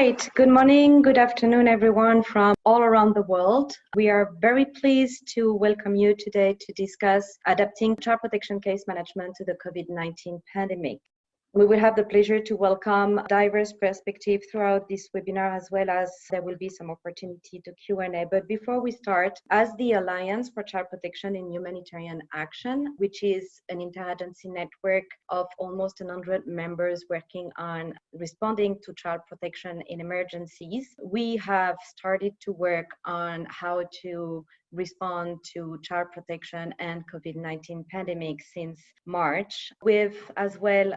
right. Good morning, good afternoon, everyone from all around the world. We are very pleased to welcome you today to discuss adapting child protection case management to the COVID-19 pandemic. We will have the pleasure to welcome diverse perspectives throughout this webinar, as well as there will be some opportunity to Q&A. But before we start, as the Alliance for Child Protection in Humanitarian Action, which is an interagency network of almost 100 members working on responding to child protection in emergencies, we have started to work on how to respond to child protection and COVID-19 pandemic since March, with as well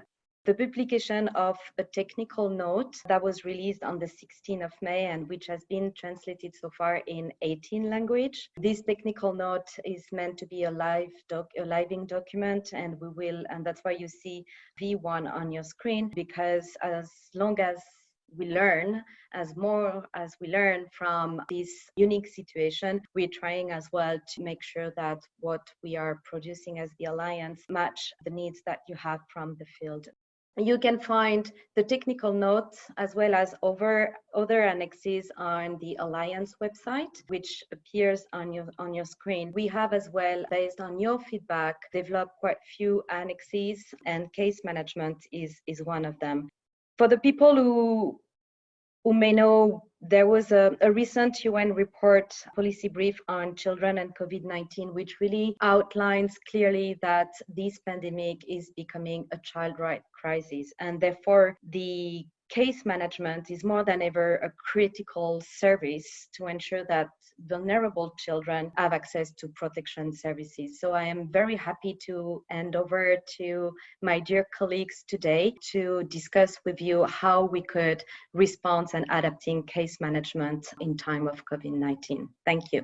the publication of a technical note that was released on the 16th of May and which has been translated so far in 18 language. This technical note is meant to be a live doc, a living document and we will, and that's why you see V1 on your screen because as long as we learn as more as we learn from this unique situation we're trying as well to make sure that what we are producing as the alliance match the needs that you have from the field you can find the technical notes as well as over other annexes on the Alliance website, which appears on your on your screen. We have as well, based on your feedback, developed quite few annexes and case management is, is one of them. For the people who who may know there was a, a, recent UN report policy brief on children and COVID 19, which really outlines clearly that this pandemic is becoming a child right crisis. And therefore, the case management is more than ever a critical service to ensure that vulnerable children have access to protection services. So I am very happy to hand over to my dear colleagues today to discuss with you how we could respond and adapting case management in time of COVID-19. Thank you.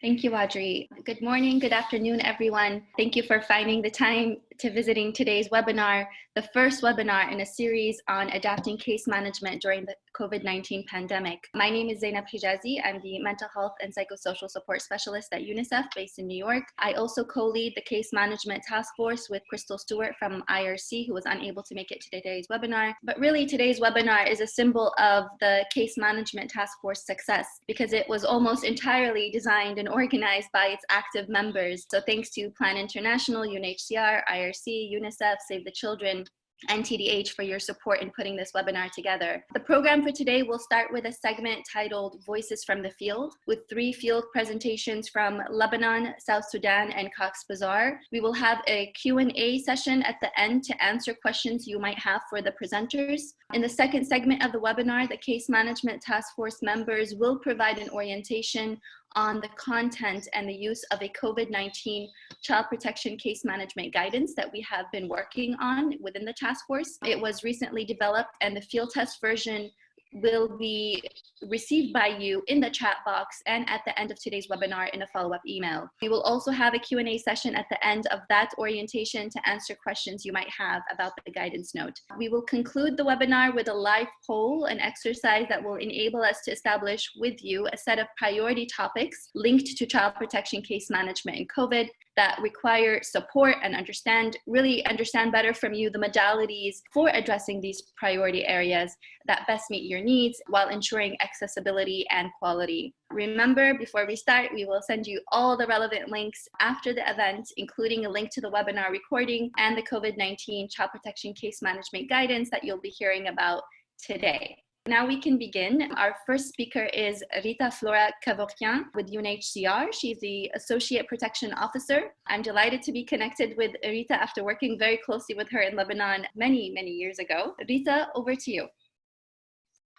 Thank you, Audrey. Good morning, good afternoon, everyone. Thank you for finding the time to visiting today's webinar, the first webinar in a series on adapting case management during the COVID-19 pandemic. My name is Zainab Hijazi. I'm the mental health and psychosocial support specialist at UNICEF based in New York. I also co-lead the case management task force with Crystal Stewart from IRC, who was unable to make it to today's webinar. But really today's webinar is a symbol of the case management task force success because it was almost entirely designed and organized by its active members. So thanks to Plan International, UNHCR, IRC, UNICEF, Save the Children, and TDH for your support in putting this webinar together. The program for today will start with a segment titled Voices from the Field with three field presentations from Lebanon, South Sudan, and Cox's Bazar. We will have a Q&A session at the end to answer questions you might have for the presenters. In the second segment of the webinar, the Case Management Task Force members will provide an orientation on the content and the use of a COVID-19 child protection case management guidance that we have been working on within the task force. It was recently developed and the field test version will be received by you in the chat box and at the end of today's webinar in a follow-up email. We will also have a Q&A session at the end of that orientation to answer questions you might have about the guidance note. We will conclude the webinar with a live poll, an exercise that will enable us to establish with you a set of priority topics linked to child protection case management and COVID that require support and understand, really understand better from you the modalities for addressing these priority areas that best meet your needs while ensuring accessibility and quality. Remember, before we start, we will send you all the relevant links after the event, including a link to the webinar recording and the COVID-19 child protection case management guidance that you'll be hearing about today. Now we can begin. Our first speaker is Rita Flora Kevorkian with UNHCR. She's the Associate Protection Officer. I'm delighted to be connected with Rita after working very closely with her in Lebanon many, many years ago. Rita, over to you.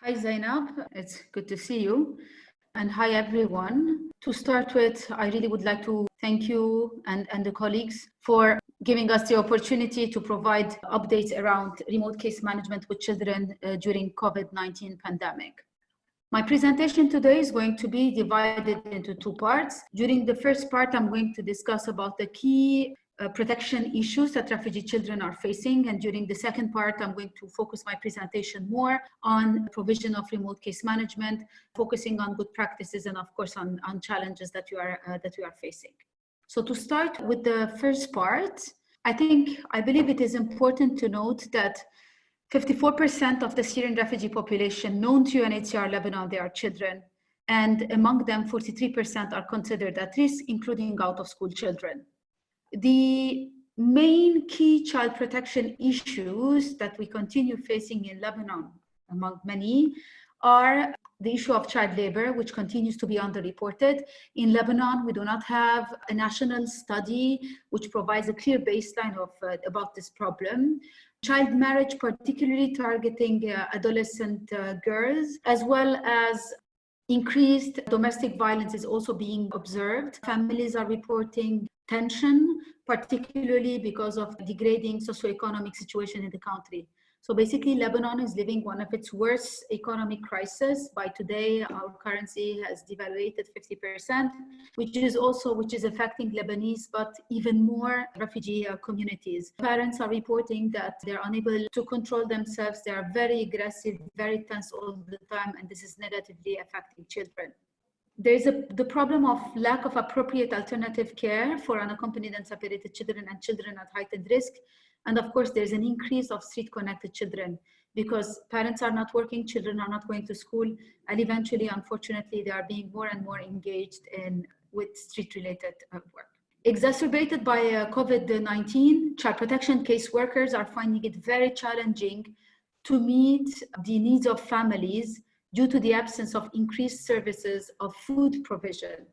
Hi Zainab, it's good to see you. And hi everyone. To start with, I really would like to thank you and, and the colleagues for giving us the opportunity to provide updates around remote case management with children uh, during COVID-19 pandemic. My presentation today is going to be divided into two parts. During the first part, I'm going to discuss about the key uh, protection issues that refugee children are facing. And during the second part, I'm going to focus my presentation more on provision of remote case management, focusing on good practices and of course on, on challenges that you are, uh, that you are facing. So to start with the first part, I think, I believe it is important to note that 54% of the Syrian refugee population known to UNHCR Lebanon, they are children. And among them, 43% are considered at risk, including out of school children. The main key child protection issues that we continue facing in Lebanon, among many, are the issue of child labor, which continues to be underreported. In Lebanon, we do not have a national study which provides a clear baseline of, uh, about this problem. Child marriage, particularly targeting uh, adolescent uh, girls, as well as increased domestic violence is also being observed. Families are reporting tension, particularly because of the degrading socioeconomic situation in the country. So basically, Lebanon is living one of its worst economic crisis. By today, our currency has devaluated 50%, which is also which is affecting Lebanese, but even more refugee uh, communities. Parents are reporting that they're unable to control themselves. They are very aggressive, very tense all the time, and this is negatively affecting children there's a, the problem of lack of appropriate alternative care for unaccompanied and separated children and children at heightened risk. And of course, there's an increase of street connected children because parents are not working, children are not going to school, and eventually, unfortunately, they are being more and more engaged in with street related uh, work. Exacerbated by uh, COVID-19, child protection case workers are finding it very challenging to meet the needs of families due to the absence of increased services of food provision.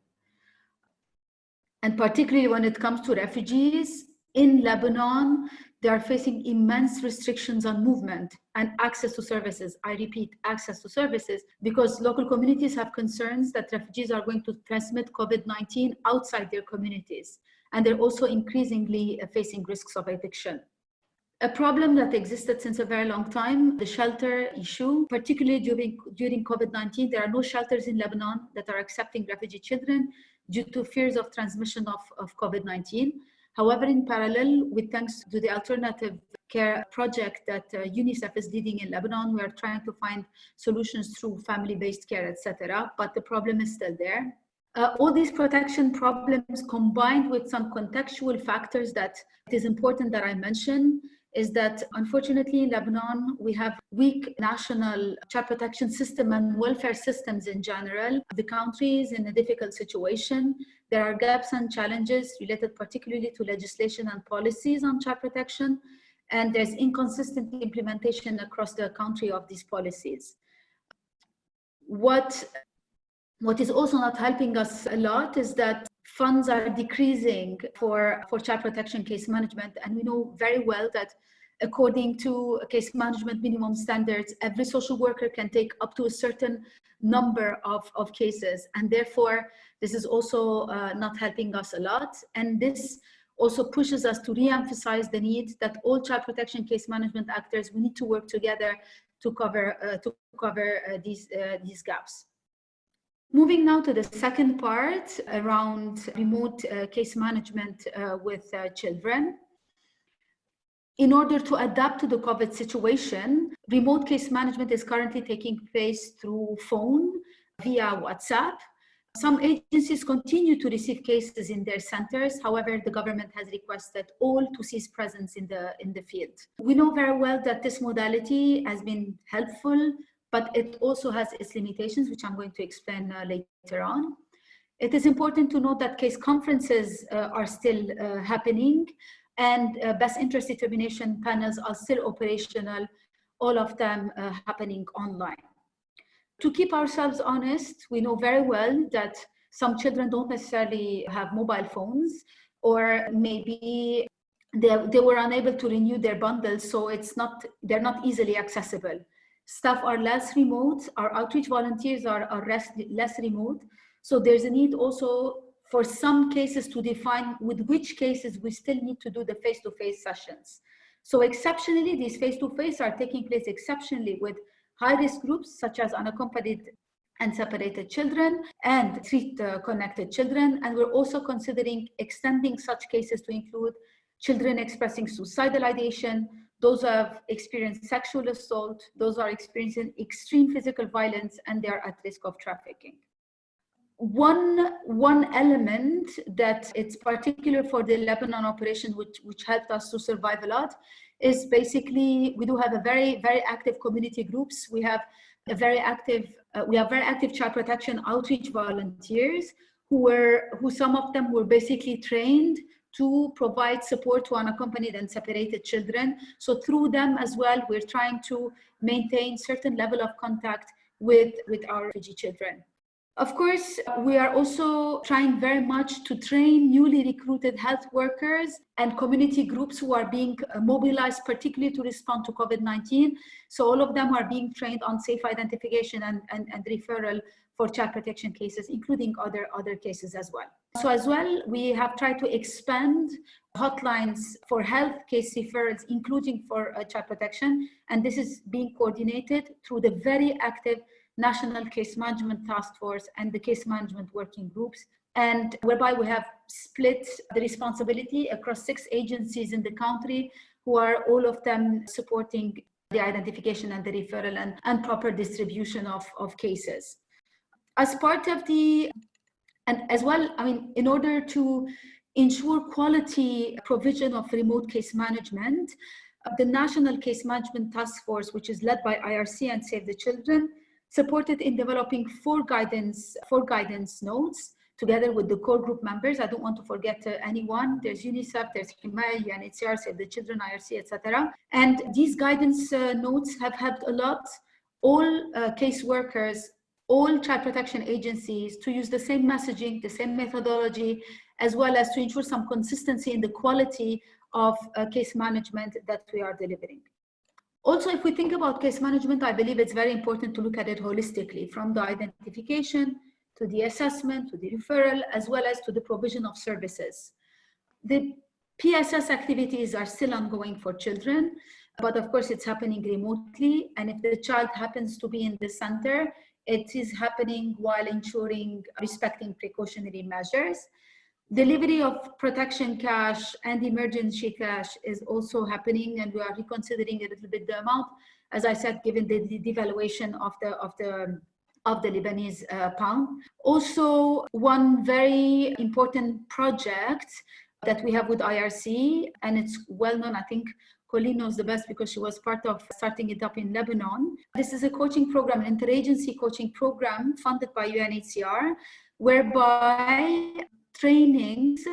And particularly when it comes to refugees in Lebanon, they are facing immense restrictions on movement and access to services. I repeat, access to services, because local communities have concerns that refugees are going to transmit COVID-19 outside their communities. And they're also increasingly uh, facing risks of eviction a problem that existed since a very long time, the shelter issue, particularly during, during COVID-19, there are no shelters in Lebanon that are accepting refugee children due to fears of transmission of, of COVID-19. However, in parallel, with thanks to the alternative care project that uh, UNICEF is leading in Lebanon, we are trying to find solutions through family-based care, etc. But the problem is still there. Uh, all these protection problems combined with some contextual factors that it is important that I mention is that unfortunately in Lebanon, we have weak national child protection system and welfare systems in general. The country is in a difficult situation. There are gaps and challenges related particularly to legislation and policies on child protection, and there's inconsistent implementation across the country of these policies. What, what is also not helping us a lot is that funds are decreasing for, for child protection case management. And we know very well that according to case management minimum standards, every social worker can take up to a certain number of, of cases. And therefore, this is also uh, not helping us a lot. And this also pushes us to re-emphasize the need that all child protection case management actors, we need to work together to cover, uh, to cover uh, these, uh, these gaps. Moving now to the second part around remote uh, case management uh, with children. In order to adapt to the COVID situation, remote case management is currently taking place through phone via WhatsApp. Some agencies continue to receive cases in their centers. However, the government has requested all to cease presence in the, in the field. We know very well that this modality has been helpful but it also has its limitations, which I'm going to explain uh, later on. It is important to note that case conferences uh, are still uh, happening and uh, best interest determination panels are still operational, all of them uh, happening online. To keep ourselves honest, we know very well that some children don't necessarily have mobile phones or maybe they, they were unable to renew their bundles, so it's not, they're not easily accessible staff are less remote, our outreach volunteers are, are less, less remote. So there's a need also for some cases to define with which cases we still need to do the face-to-face -face sessions. So exceptionally, these face-to-face -face are taking place exceptionally with high-risk groups such as unaccompanied and separated children and street-connected uh, children. And we're also considering extending such cases to include children expressing suicidal ideation, those who have experienced sexual assault, those who are experiencing extreme physical violence, and they are at risk of trafficking. One, one element that it's particular for the Lebanon operation, which, which helped us to survive a lot, is basically we do have a very, very active community groups. We have a very active, uh, we have very active child protection outreach volunteers who were, who some of them were basically trained to provide support to unaccompanied and separated children. So through them as well, we're trying to maintain certain level of contact with, with our refugee children. Of course, we are also trying very much to train newly recruited health workers and community groups who are being mobilized, particularly to respond to COVID-19. So all of them are being trained on safe identification and, and, and referral for child protection cases, including other, other cases as well. So as well, we have tried to expand hotlines for health case referrals, including for uh, child protection. And this is being coordinated through the very active National Case Management Task Force and the case management working groups and whereby we have split the responsibility across six agencies in the country who are all of them supporting the identification and the referral and, and proper distribution of, of cases. As part of the, and as well, I mean, in order to ensure quality provision of remote case management, the National Case Management Task Force, which is led by IRC and Save the Children, supported in developing four guidance, four guidance notes together with the core group members. I don't want to forget uh, anyone. There's UNICEF, there's Himaya, UNHCR, the Children, IRC, etc. And these guidance uh, notes have helped a lot all uh, caseworkers, all child protection agencies to use the same messaging, the same methodology, as well as to ensure some consistency in the quality of uh, case management that we are delivering. Also, if we think about case management, I believe it's very important to look at it holistically from the identification to the assessment, to the referral, as well as to the provision of services. The PSS activities are still ongoing for children, but of course it's happening remotely. And if the child happens to be in the center, it is happening while ensuring respecting precautionary measures. Delivery of protection cash and emergency cash is also happening and we are reconsidering a little bit the amount, as I said, given the, devaluation of the, of the of the Lebanese uh, pound. Also, one very important project that we have with IRC, and it's well known, I think Colleen knows the best because she was part of starting it up in Lebanon. This is a coaching program, an interagency coaching program funded by UNHCR, whereby trainings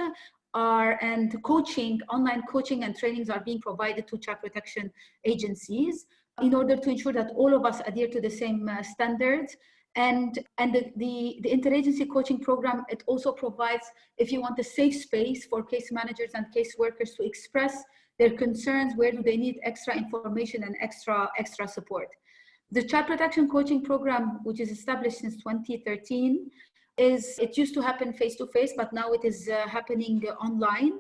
are and coaching, online coaching and trainings are being provided to child protection agencies in order to ensure that all of us adhere to the same uh, standards. And, and the, the, the interagency coaching program, it also provides, if you want a safe space for case managers and case workers to express their concerns, where do they need extra information and extra, extra support. The child protection coaching program, which is established since 2013, is it used to happen face to face, but now it is uh, happening online.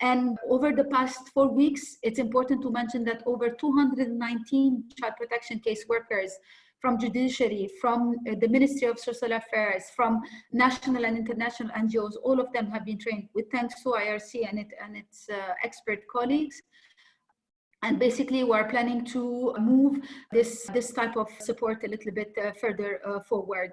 And over the past four weeks, it's important to mention that over 219 child protection case workers from judiciary, from uh, the Ministry of Social Affairs, from national and international NGOs, all of them have been trained with thanks to IRC and, it, and its uh, expert colleagues. And basically, we're planning to move this, this type of support a little bit uh, further uh, forward.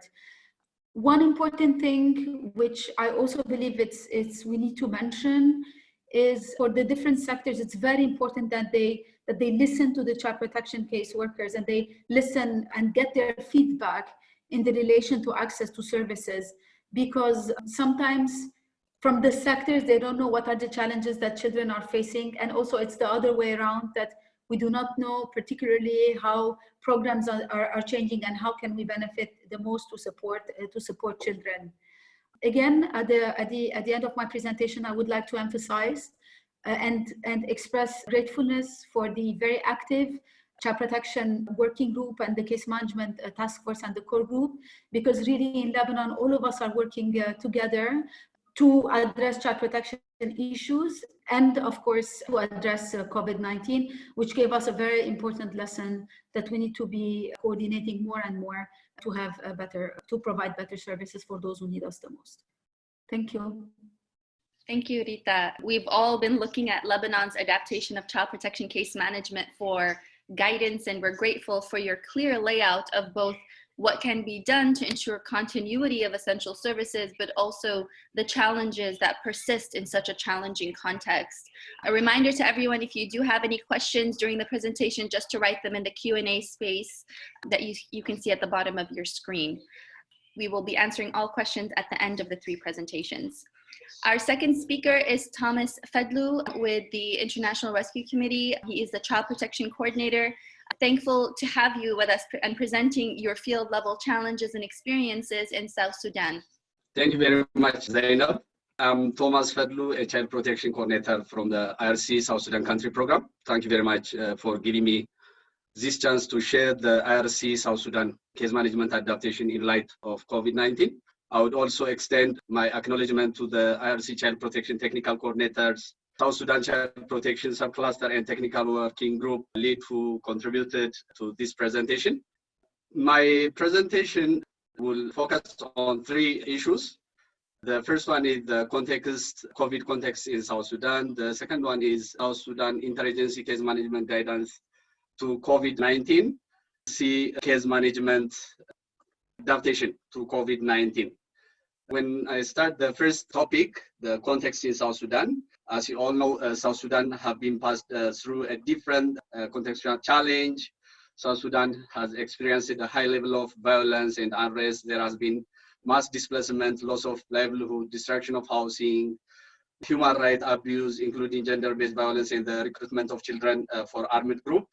One important thing, which I also believe it's, it's we need to mention, is for the different sectors, it's very important that they that they listen to the child protection case workers and they listen and get their feedback in the relation to access to services. Because sometimes from the sectors they don't know what are the challenges that children are facing and also it's the other way around that we do not know particularly how programs are, are, are changing and how can we benefit the most to support uh, to support children. Again, at the, at, the, at the end of my presentation, I would like to emphasize uh, and, and express gratefulness for the very active child protection working group and the case management uh, task force and the core group because really in Lebanon all of us are working uh, together to address child protection issues and of course to address uh, COVID-19, which gave us a very important lesson that we need to be coordinating more and more to have a better, to provide better services for those who need us the most. Thank you. Thank you, Rita. We've all been looking at Lebanon's adaptation of child protection case management for guidance, and we're grateful for your clear layout of both what can be done to ensure continuity of essential services, but also the challenges that persist in such a challenging context. A reminder to everyone, if you do have any questions during the presentation, just to write them in the Q&A space that you, you can see at the bottom of your screen. We will be answering all questions at the end of the three presentations. Our second speaker is Thomas Fedlu with the International Rescue Committee. He is the Child Protection Coordinator thankful to have you with us and presenting your field level challenges and experiences in South Sudan. Thank you very much, Zainab. I'm Thomas Fedlu, a child protection coordinator from the IRC South Sudan Country Program. Thank you very much uh, for giving me this chance to share the IRC South Sudan case management adaptation in light of COVID-19. I would also extend my acknowledgement to the IRC Child Protection Technical Coordinators, South Sudan Child Protection Subcluster and Technical Working Group lead who contributed to this presentation. My presentation will focus on three issues. The first one is the context, COVID context in South Sudan. The second one is South Sudan interagency case management guidance to COVID-19. See case management adaptation to COVID-19. When I start the first topic, the context in South Sudan, as you all know, uh, South Sudan have been passed uh, through a different uh, contextual challenge. South Sudan has experienced a high level of violence and unrest. There has been mass displacement, loss of livelihood, destruction of housing, human rights abuse, including gender-based violence and the recruitment of children uh, for armed group.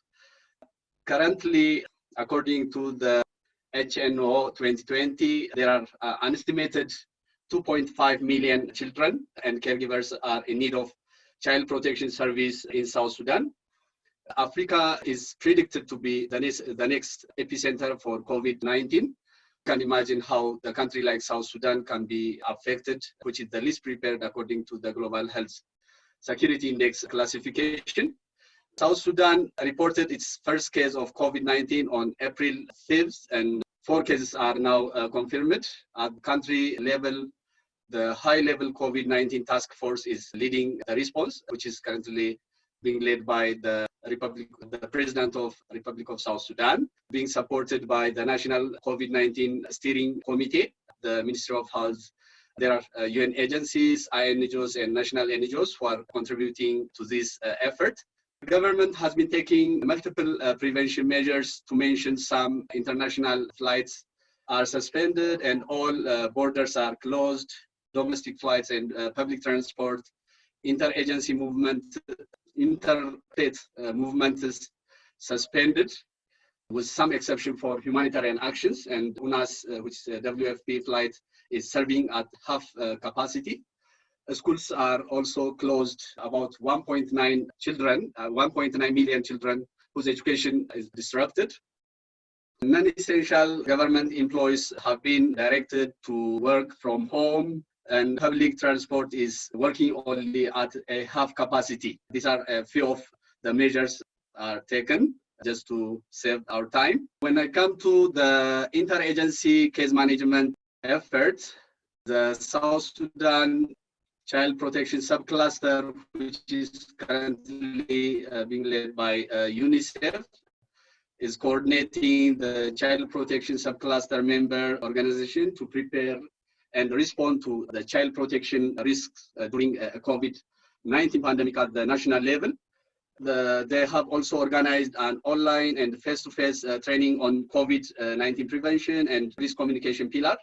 Currently, according to the HNO 2020, there are uh, an estimated 2.5 million children and caregivers are in need of child protection service in South Sudan. Africa is predicted to be the next, the next epicenter for COVID-19. You can imagine how the country like South Sudan can be affected, which is the least prepared according to the Global Health Security Index classification. South Sudan reported its first case of COVID-19 on April 5th, and four cases are now uh, confirmed. At country level, the high-level COVID-19 task force is leading the response, which is currently being led by the Republic, the President of Republic of South Sudan, being supported by the National COVID-19 Steering Committee, the Ministry of Health. There are uh, UN agencies, INGOs, and national NGOs who are contributing to this uh, effort. The government has been taking multiple uh, prevention measures to mention some. International flights are suspended and all uh, borders are closed. Domestic flights and uh, public transport, interagency movement, interstate uh, movement is suspended with some exception for humanitarian actions. And UNHAS, uh, which is a WFP flight, is serving at half uh, capacity. Schools are also closed. About 1.9 children, uh, 1.9 million children whose education is disrupted. Non-essential government employees have been directed to work from home and public transport is working only at a half capacity. These are a few of the measures are taken just to save our time. When I come to the interagency case management effort, the South Sudan Child Protection Subcluster, which is currently uh, being led by uh, UNICEF, is coordinating the Child Protection Subcluster member organization to prepare and respond to the child protection risks uh, during a COVID-19 pandemic at the national level. The, they have also organized an online and face-to-face -face, uh, training on COVID-19 prevention and risk communication pillar,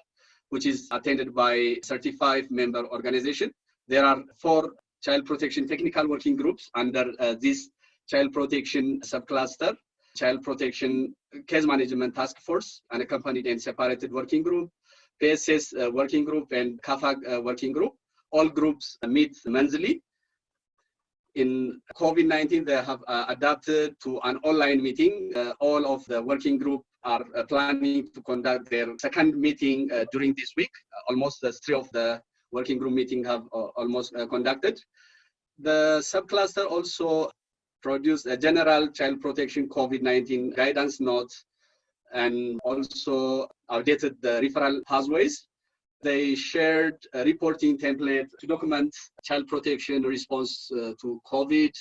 which is attended by 35 member organization. There are four child protection technical working groups under uh, this child protection subcluster, child protection case management task force, an accompanied and separated working group, PSS uh, working group and CAAFAG uh, working group. All groups meet monthly. In COVID-19, they have uh, adapted to an online meeting. all of the working group are planning to conduct their second meeting during this week. almost three of the working group meeting have almost conducted. The subcluster also produced a general child protection COVID-19 guidance note and also updated the referral pathways. They shared a reporting template to document child protection response uh, to COVID.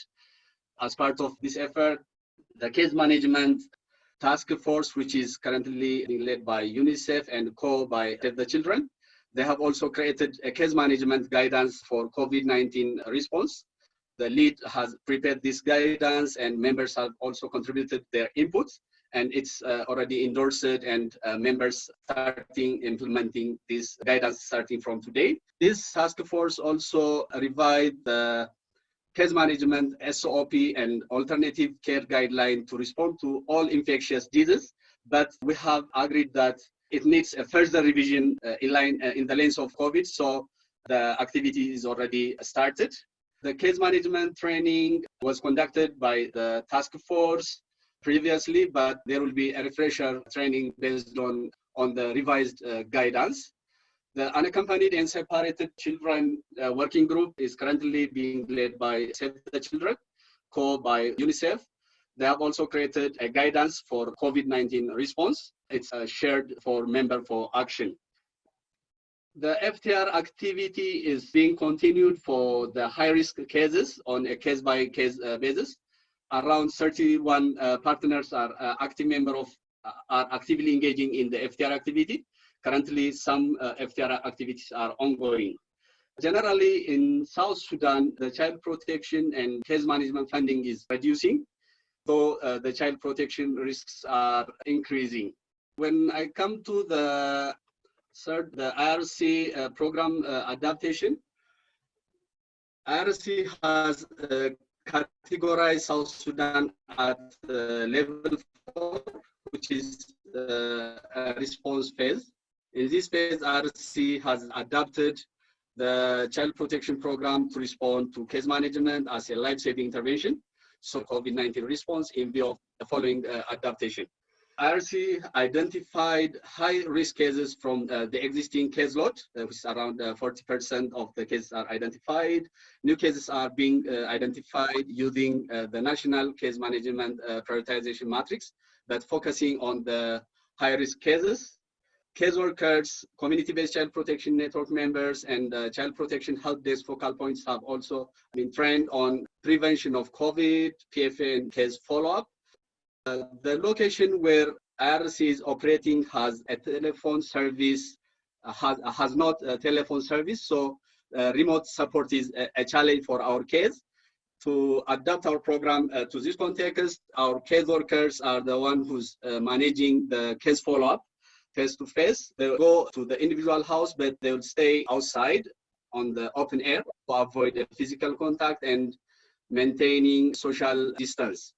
As part of this effort, the case management task force, which is currently led by UNICEF and co by Save the Children. They have also created a case management guidance for COVID-19 response. The lead has prepared this guidance and members have also contributed their inputs and it's uh, already endorsed and uh, members starting implementing this guidance starting from today. This task force also revised the case management SOP and alternative care guideline to respond to all infectious diseases, but we have agreed that it needs a further revision uh, in line uh, in the lens of COVID. So the activity is already started. The case management training was conducted by the task force previously, but there will be a refresher training based on, on the revised uh, guidance. The unaccompanied and separated children uh, working group is currently being led by Save the Children, co by UNICEF. They have also created a guidance for COVID-19 response. It's uh, shared for member for action. The FTR activity is being continued for the high-risk cases on a case-by-case -case, uh, basis. Around 31 uh, partners are uh, active member of uh, are actively engaging in the FTR activity. Currently, some uh, FTR activities are ongoing. Generally, in South Sudan, the child protection and case management funding is reducing, though uh, the child protection risks are increasing. When I come to the third, the IRC uh, program uh, adaptation, IRC has uh, categorized South Sudan at level four, which is the response phase. In this phase, IRC has adapted the child protection program to respond to case management as a life-saving intervention, so COVID-19 response in view of the following uh, adaptation. IRC identified high-risk cases from uh, the existing caseload, uh, which is around 40% uh, of the cases are identified. New cases are being uh, identified using uh, the National Case Management Prioritization Matrix that focusing on the high-risk cases caseworkers, community-based child protection network members, and uh, child protection help desk focal points have also been trained on prevention of COVID, PFA, and case follow-up. Uh, the location where IRC is operating has a telephone service, uh, has, has not a telephone service, so uh, remote support is a, a, challenge for our case. To adapt our program uh, to this context, our case workers are the one who's uh, managing the case follow-up face to face. They'll go to the individual house, but they will stay outside on the open air to avoid physical contact and maintaining social distance.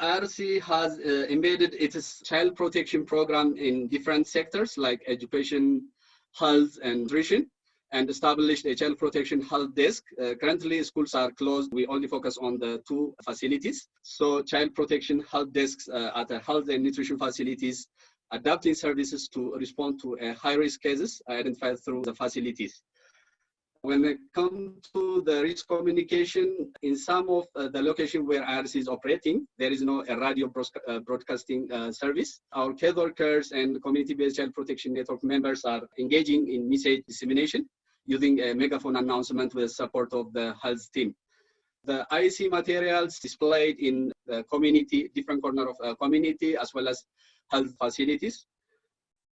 IRC has uh, embedded its child protection program in different sectors like education, health, and nutrition, and established a child protection health desk. Uh, currently, schools are closed. We only focus on the two facilities. So child protection health desks uh, at the health and nutrition facilities adapting services to respond to uh, high-risk cases identified through the facilities. When it comes to the risk communication, in some of uh, the location where IRC is operating, there is no a radio uh, broadcasting uh, service. Our care workers and community-based child protection network members are engaging in message dissemination using a megaphone announcement with support of the health team. The IEC materials displayed in the community, different corner of the community, as well as health facilities.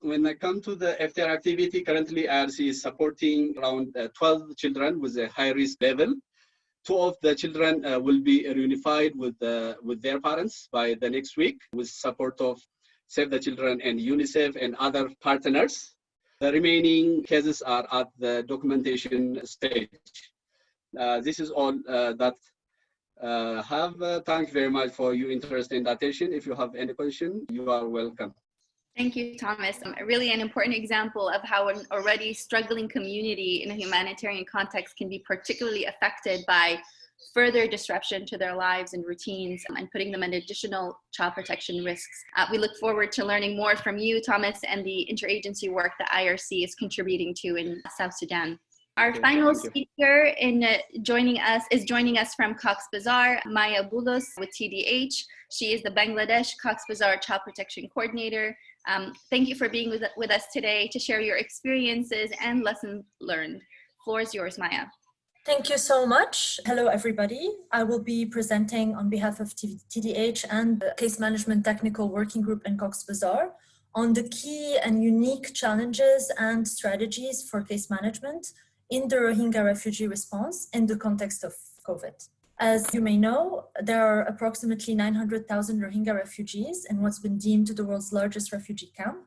When I come to the FTR activity, currently IRC is supporting around uh, 12 children with a high risk level. Two of the children uh, will be reunified with, uh, with their parents by the next week with support of Save the Children and UNICEF and other partners. The remaining cases are at the documentation stage. Uh, this is all uh, that uh, have uh, thank you very much for your interest and attention. If you have any question, you are welcome. Thank you, Thomas. Um, really an important example of how an already struggling community in a humanitarian context can be particularly affected by further disruption to their lives and routines um, and putting them at additional child protection risks. Uh, we look forward to learning more from you, Thomas, and the interagency work that IRC is contributing to in South Sudan. Our okay, final speaker in uh, joining us is joining us from Cox Bazar, Maya Bulos with TDH. She is the Bangladesh Cox Bazar Child Protection Coordinator. Um, thank you for being with, with us today to share your experiences and lessons learned. Floor is yours, Maya. Thank you so much. Hello, everybody. I will be presenting on behalf of TDH and the Case Management Technical Working Group in Cox's Bazar on the key and unique challenges and strategies for case management in the Rohingya refugee response in the context of COVID. As you may know, there are approximately 900,000 Rohingya refugees in what's been deemed the world's largest refugee camp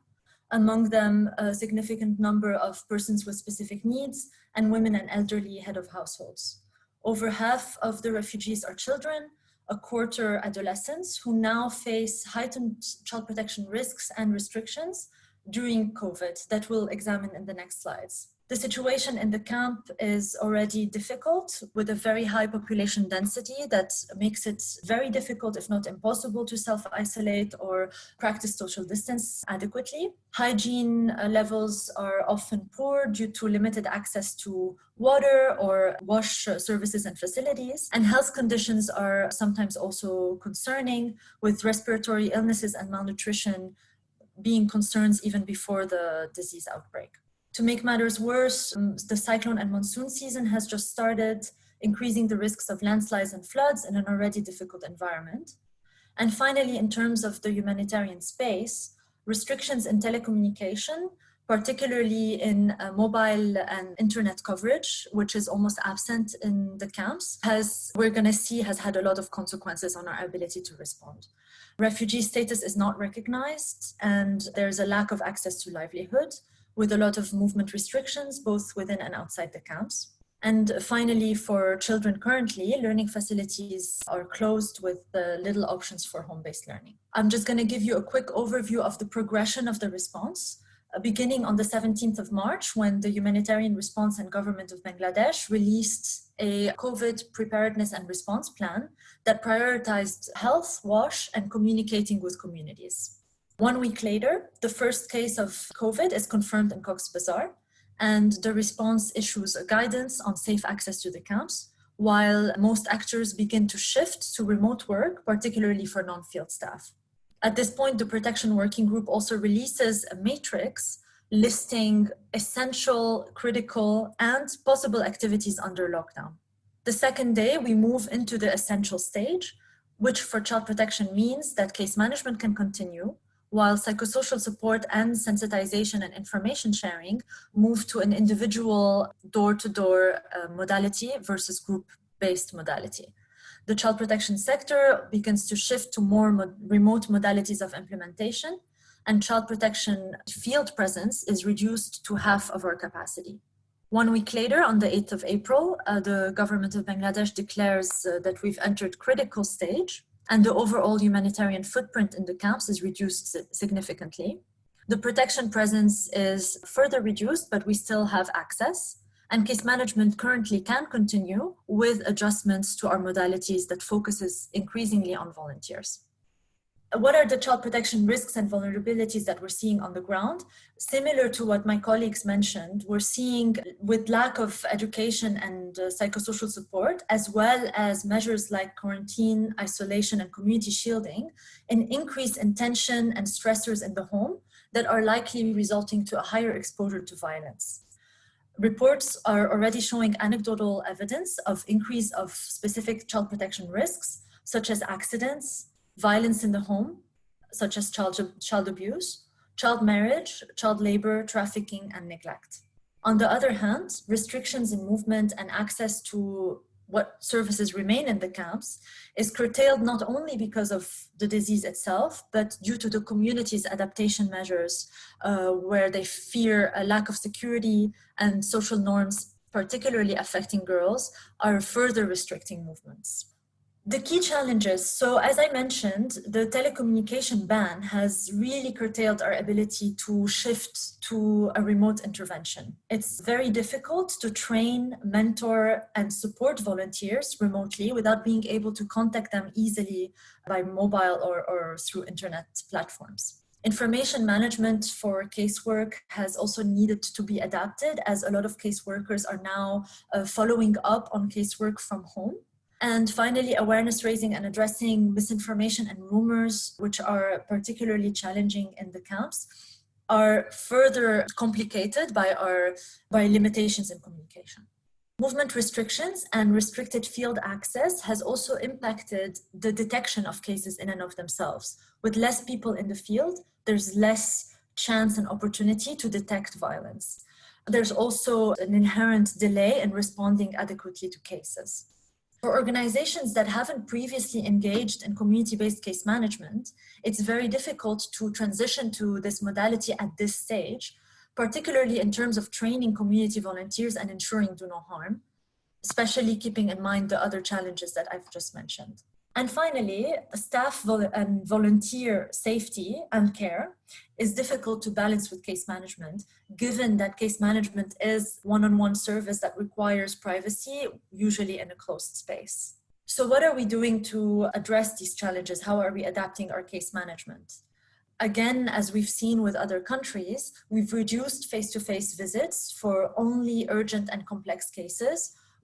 among them a significant number of persons with specific needs and women and elderly head of households. Over half of the refugees are children, a quarter adolescents who now face heightened child protection risks and restrictions during COVID that we'll examine in the next slides. The situation in the camp is already difficult with a very high population density that makes it very difficult, if not impossible, to self-isolate or practice social distance adequately. Hygiene uh, levels are often poor due to limited access to water or wash services and facilities. And health conditions are sometimes also concerning with respiratory illnesses and malnutrition being concerns even before the disease outbreak. To make matters worse, um, the cyclone and monsoon season has just started, increasing the risks of landslides and floods in an already difficult environment. And finally, in terms of the humanitarian space, restrictions in telecommunication, particularly in uh, mobile and internet coverage, which is almost absent in the camps, has, we're gonna see, has had a lot of consequences on our ability to respond. Refugee status is not recognized and there's a lack of access to livelihood with a lot of movement restrictions, both within and outside the camps. And finally, for children currently, learning facilities are closed with little options for home-based learning. I'm just gonna give you a quick overview of the progression of the response, uh, beginning on the 17th of March, when the Humanitarian Response and Government of Bangladesh released a COVID preparedness and response plan that prioritized health, WASH, and communicating with communities. One week later, the first case of COVID is confirmed in Cox's Bazar, and the response issues a guidance on safe access to the camps, while most actors begin to shift to remote work, particularly for non-field staff. At this point, the Protection Working Group also releases a matrix listing essential, critical, and possible activities under lockdown. The second day, we move into the essential stage, which for child protection means that case management can continue, while psychosocial support and sensitization and information sharing move to an individual door-to-door -door, uh, modality versus group-based modality. The child protection sector begins to shift to more mo remote modalities of implementation and child protection field presence is reduced to half of our capacity. One week later, on the 8th of April, uh, the government of Bangladesh declares uh, that we've entered critical stage and the overall humanitarian footprint in the camps is reduced significantly. The protection presence is further reduced, but we still have access. And case management currently can continue with adjustments to our modalities that focuses increasingly on volunteers what are the child protection risks and vulnerabilities that we're seeing on the ground? Similar to what my colleagues mentioned, we're seeing with lack of education and uh, psychosocial support, as well as measures like quarantine, isolation, and community shielding, an increase in tension and stressors in the home that are likely resulting to a higher exposure to violence. Reports are already showing anecdotal evidence of increase of specific child protection risks, such as accidents, violence in the home, such as child, child abuse, child marriage, child labor, trafficking, and neglect. On the other hand, restrictions in movement and access to what services remain in the camps is curtailed not only because of the disease itself, but due to the community's adaptation measures uh, where they fear a lack of security and social norms, particularly affecting girls, are further restricting movements. The key challenges, so as I mentioned, the telecommunication ban has really curtailed our ability to shift to a remote intervention. It's very difficult to train, mentor, and support volunteers remotely without being able to contact them easily by mobile or, or through internet platforms. Information management for casework has also needed to be adapted as a lot of caseworkers are now uh, following up on casework from home. And finally, awareness raising and addressing misinformation and rumors, which are particularly challenging in the camps, are further complicated by our by limitations in communication. Movement restrictions and restricted field access has also impacted the detection of cases in and of themselves. With less people in the field, there's less chance and opportunity to detect violence. There's also an inherent delay in responding adequately to cases. For organizations that haven't previously engaged in community-based case management, it's very difficult to transition to this modality at this stage particularly in terms of training community volunteers and ensuring do no harm, especially keeping in mind the other challenges that I've just mentioned. And finally, staff and volunteer safety and care is difficult to balance with case management, given that case management is one-on-one -on -one service that requires privacy, usually in a closed space. So what are we doing to address these challenges? How are we adapting our case management? Again, as we've seen with other countries, we've reduced face-to-face -face visits for only urgent and complex cases,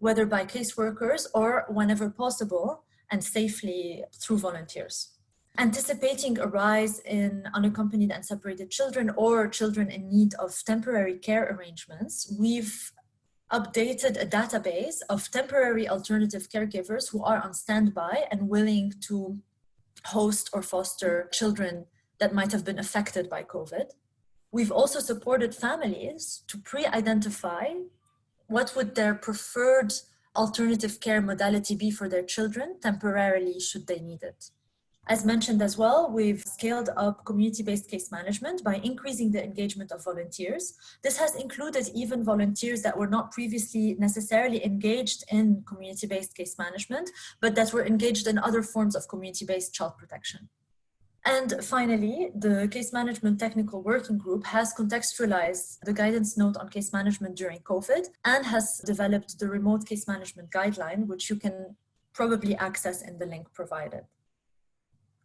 whether by caseworkers or whenever possible and safely through volunteers. Anticipating a rise in unaccompanied and separated children or children in need of temporary care arrangements, we've updated a database of temporary alternative caregivers who are on standby and willing to host or foster children that might have been affected by COVID. We've also supported families to pre-identify what would their preferred alternative care modality be for their children temporarily should they need it. As mentioned as well, we've scaled up community-based case management by increasing the engagement of volunteers. This has included even volunteers that were not previously necessarily engaged in community-based case management, but that were engaged in other forms of community-based child protection. And finally, the Case Management Technical Working Group has contextualized the guidance note on case management during COVID and has developed the remote case management guideline, which you can probably access in the link provided.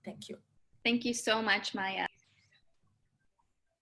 Thank you. Thank you so much, Maya.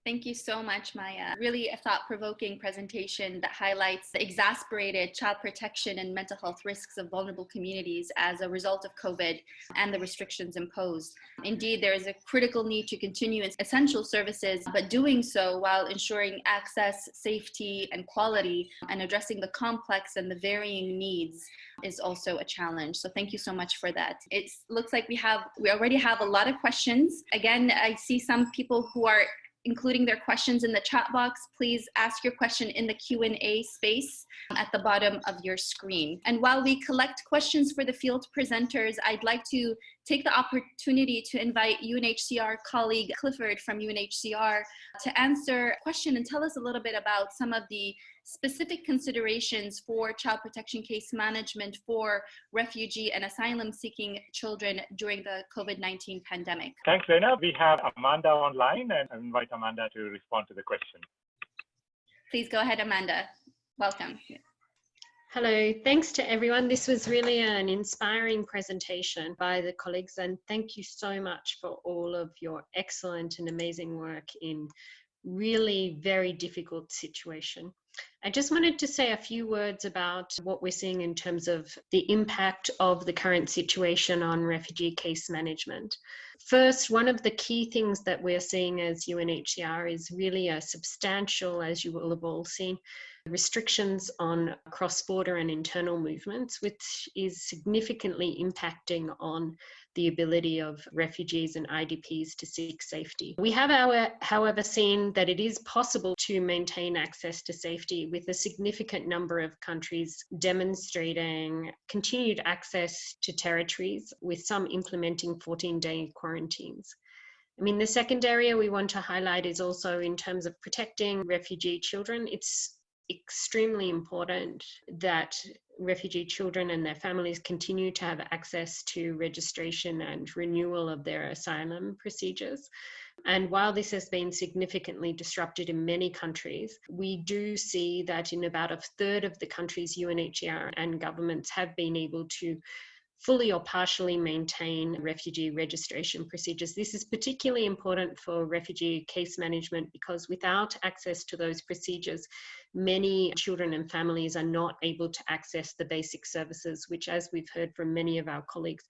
Thank you so much, Maya. Really a thought-provoking presentation that highlights the exasperated child protection and mental health risks of vulnerable communities as a result of COVID and the restrictions imposed. Indeed, there is a critical need to continue essential services, but doing so while ensuring access, safety, and quality, and addressing the complex and the varying needs is also a challenge. So thank you so much for that. It looks like we have, we already have a lot of questions. Again, I see some people who are including their questions in the chat box, please ask your question in the Q&A space um, at the bottom of your screen. And while we collect questions for the field presenters, I'd like to take the opportunity to invite UNHCR colleague Clifford from UNHCR to answer a question and tell us a little bit about some of the specific considerations for child protection case management for refugee and asylum seeking children during the COVID-19 pandemic. Thanks, Lena. We have Amanda online and I invite Amanda to respond to the question. Please go ahead, Amanda. Welcome. Hello, thanks to everyone. This was really an inspiring presentation by the colleagues and thank you so much for all of your excellent and amazing work in really very difficult situation. I just wanted to say a few words about what we're seeing in terms of the impact of the current situation on refugee case management. First, one of the key things that we're seeing as UNHCR is really a substantial, as you will have all seen, restrictions on cross-border and internal movements, which is significantly impacting on the ability of refugees and IDPs to seek safety. We have, our, however, seen that it is possible to maintain access to safety with a significant number of countries demonstrating continued access to territories, with some implementing 14 day quarantines. I mean, the second area we want to highlight is also in terms of protecting refugee children. It's extremely important that refugee children and their families continue to have access to registration and renewal of their asylum procedures. And while this has been significantly disrupted in many countries, we do see that in about a third of the countries, UNHCR and governments have been able to fully or partially maintain refugee registration procedures. This is particularly important for refugee case management because without access to those procedures, many children and families are not able to access the basic services, which as we've heard from many of our colleagues,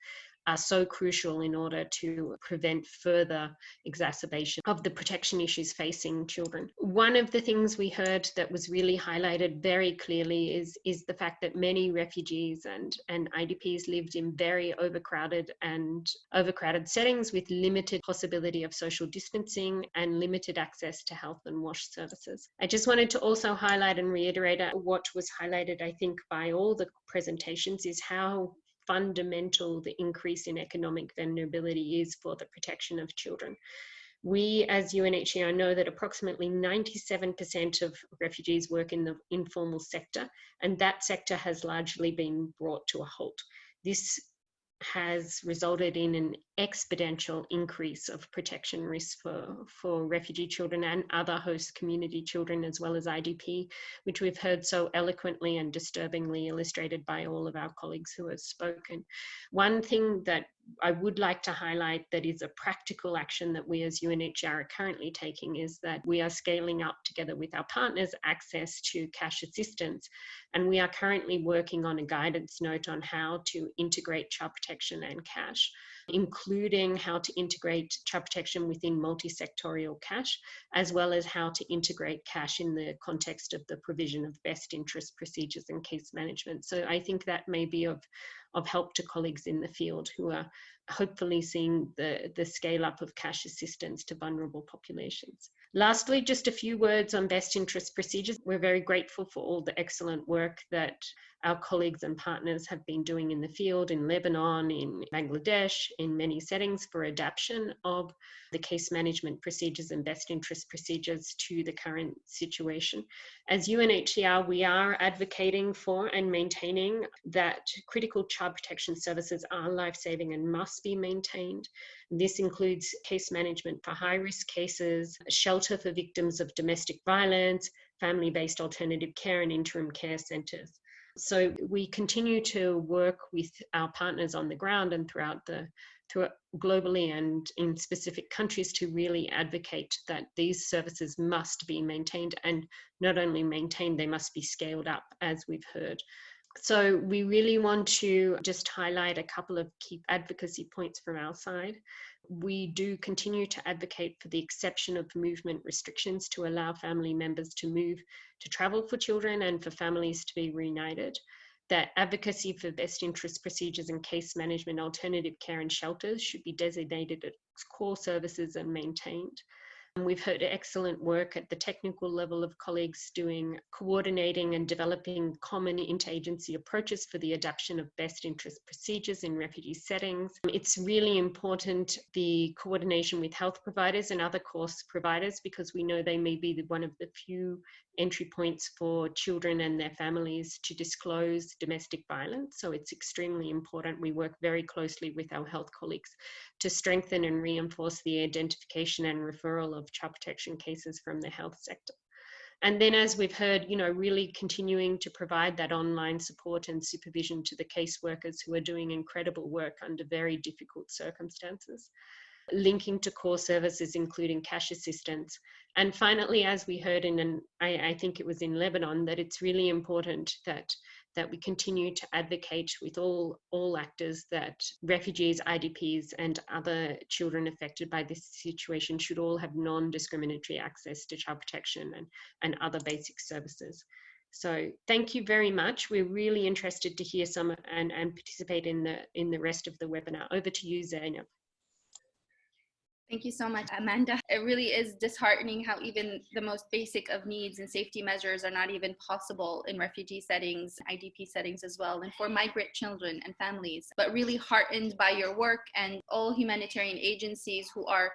are so crucial in order to prevent further exacerbation of the protection issues facing children. One of the things we heard that was really highlighted very clearly is, is the fact that many refugees and, and IDPs lived in very overcrowded and overcrowded settings with limited possibility of social distancing and limited access to health and wash services. I just wanted to also highlight and reiterate uh, what was highlighted, I think, by all the presentations is how fundamental the increase in economic vulnerability is for the protection of children. We, as UNHCR, know that approximately 97% of refugees work in the informal sector, and that sector has largely been brought to a halt. This has resulted in an exponential increase of protection risks for, for refugee children and other host community children as well as IDP, which we've heard so eloquently and disturbingly illustrated by all of our colleagues who have spoken. One thing that I would like to highlight that is a practical action that we as UNHCR are currently taking is that we are scaling up together with our partners access to cash assistance. And we are currently working on a guidance note on how to integrate child protection and cash including how to integrate child protection within multi-sectorial cash, as well as how to integrate cash in the context of the provision of best interest procedures and case management. So I think that may be of, of help to colleagues in the field who are hopefully seeing the, the scale up of cash assistance to vulnerable populations. Lastly, just a few words on best interest procedures. We're very grateful for all the excellent work that our colleagues and partners have been doing in the field in Lebanon, in Bangladesh, in many settings for adaptation of the case management procedures and best interest procedures to the current situation. As UNHCR, we are advocating for and maintaining that critical child protection services are life-saving and must be maintained. This includes case management for high-risk cases, shelter for victims of domestic violence, family-based alternative care and interim care centres. So we continue to work with our partners on the ground and throughout the throughout globally and in specific countries to really advocate that these services must be maintained and not only maintained, they must be scaled up as we've heard. So we really want to just highlight a couple of key advocacy points from our side we do continue to advocate for the exception of movement restrictions to allow family members to move to travel for children and for families to be reunited. That advocacy for best interest procedures and case management, alternative care and shelters should be designated as core services and maintained. We've heard excellent work at the technical level of colleagues doing coordinating and developing common interagency approaches for the adoption of best interest procedures in refugee settings. It's really important the coordination with health providers and other course providers because we know they may be one of the few entry points for children and their families to disclose domestic violence. So it's extremely important. We work very closely with our health colleagues to strengthen and reinforce the identification and referral of child protection cases from the health sector. And then as we've heard, you know, really continuing to provide that online support and supervision to the caseworkers who are doing incredible work under very difficult circumstances linking to core services, including cash assistance. And finally, as we heard in, an, I, I think it was in Lebanon, that it's really important that that we continue to advocate with all all actors that refugees, IDPs, and other children affected by this situation should all have non-discriminatory access to child protection and, and other basic services. So thank you very much. We're really interested to hear some and, and participate in the in the rest of the webinar. Over to you, Zainab. Thank you so much, Amanda. It really is disheartening how even the most basic of needs and safety measures are not even possible in refugee settings, IDP settings as well, and for migrant children and families. But really heartened by your work and all humanitarian agencies who are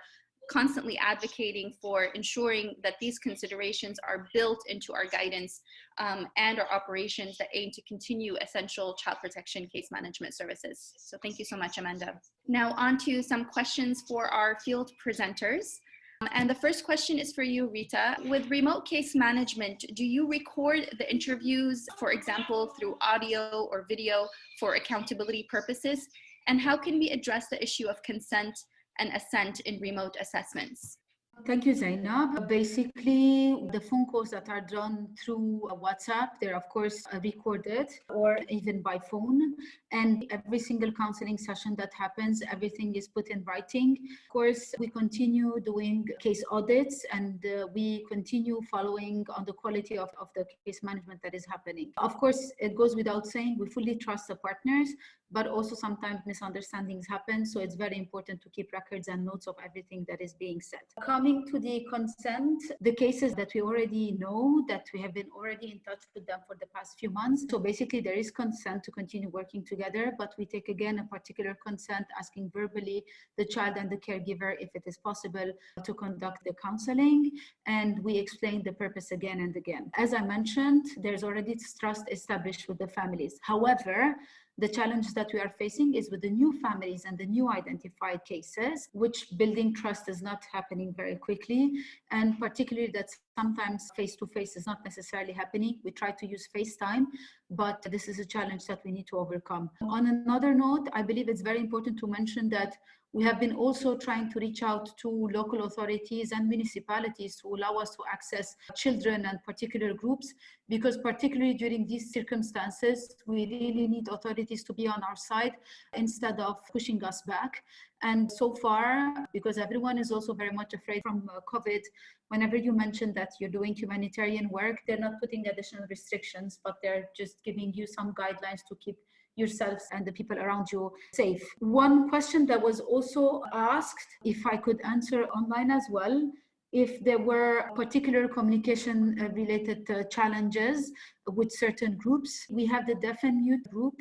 constantly advocating for ensuring that these considerations are built into our guidance um, and our operations that aim to continue essential child protection case management services. So thank you so much, Amanda. Now on to some questions for our field presenters. Um, and the first question is for you, Rita. With remote case management, do you record the interviews, for example, through audio or video for accountability purposes? And how can we address the issue of consent and assent in remote assessments? Thank you, Zainab. Basically, the phone calls that are done through WhatsApp, they're of course recorded or even by phone. And every single counseling session that happens, everything is put in writing. Of course, we continue doing case audits and uh, we continue following on the quality of, of the case management that is happening. Of course, it goes without saying, we fully trust the partners, but also sometimes misunderstandings happen. So it's very important to keep records and notes of everything that is being said. Coming to the consent, the cases that we already know that we have been already in touch with them for the past few months. So basically there is consent to continue working together, but we take again a particular consent asking verbally the child and the caregiver if it is possible to conduct the counseling. And we explain the purpose again and again. As I mentioned, there's already trust established with the families. However, the challenge that we are facing is with the new families and the new identified cases, which building trust is not happening very quickly. And particularly that sometimes face-to-face -face is not necessarily happening. We try to use FaceTime, but this is a challenge that we need to overcome. On another note, I believe it's very important to mention that we have been also trying to reach out to local authorities and municipalities to allow us to access children and particular groups, because particularly during these circumstances, we really need authorities to be on our side instead of pushing us back. And so far, because everyone is also very much afraid from uh, COVID, whenever you mention that you're doing humanitarian work, they're not putting additional restrictions, but they're just giving you some guidelines to keep yourselves and the people around you safe. One question that was also asked, if I could answer online as well, if there were particular communication uh, related uh, challenges with certain groups. We have the deaf and mute group.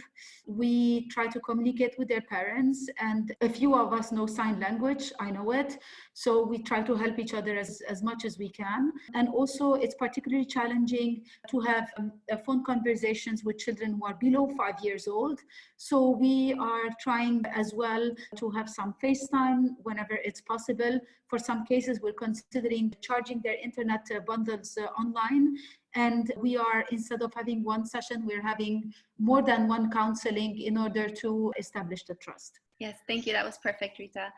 We try to communicate with their parents and a few of us know sign language, I know it. So we try to help each other as, as much as we can. And also it's particularly challenging to have um, phone conversations with children who are below five years old. So we are trying as well to have some FaceTime whenever it's possible. For some cases, we're considering charging their internet uh, bundles uh, online and we are, instead of having one session, we're having more than one counseling in order to establish the trust. Yes, thank you. That was perfect, Rita.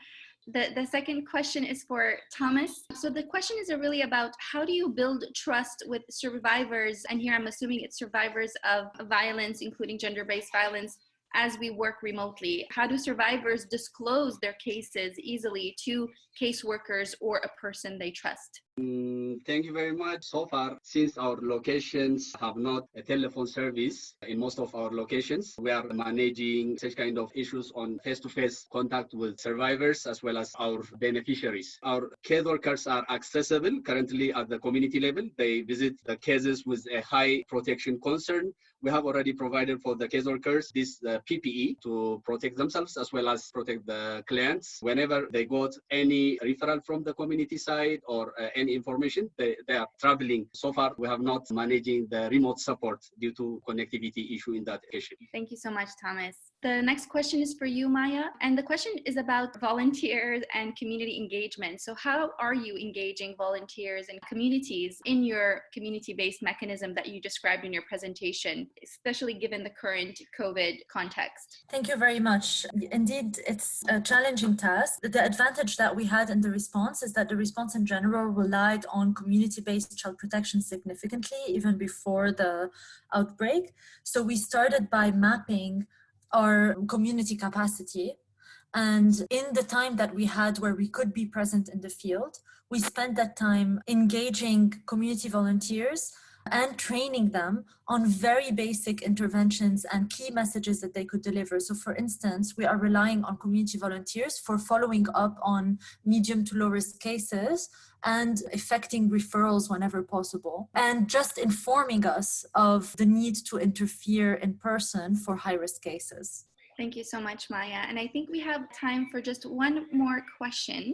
The, the second question is for Thomas. So the question is really about how do you build trust with survivors? And here I'm assuming it's survivors of violence, including gender-based violence, as we work remotely? How do survivors disclose their cases easily to caseworkers or a person they trust? Mm, thank you very much. So far, since our locations have not a telephone service in most of our locations, we are managing such kind of issues on face-to-face contact with survivors as well as our beneficiaries. Our case workers are accessible currently at the community level. They visit the cases with a high protection concern. We have already provided for the case workers this uh, PPE to protect themselves as well as protect the clients. Whenever they got any referral from the community side or uh, any information, they, they are traveling. So far, we have not managing the remote support due to connectivity issue in that issue. Thank you so much, Thomas. The next question is for you, Maya. And the question is about volunteers and community engagement. So how are you engaging volunteers and communities in your community-based mechanism that you described in your presentation, especially given the current COVID context? Thank you very much. Indeed, it's a challenging task. The advantage that we had in the response is that the response in general relied on community-based child protection significantly, even before the outbreak. So we started by mapping our community capacity. And in the time that we had where we could be present in the field, we spent that time engaging community volunteers and training them on very basic interventions and key messages that they could deliver. So for instance, we are relying on community volunteers for following up on medium to low risk cases and effecting referrals whenever possible, and just informing us of the need to interfere in person for high-risk cases. Thank you so much, Maya. And I think we have time for just one more question.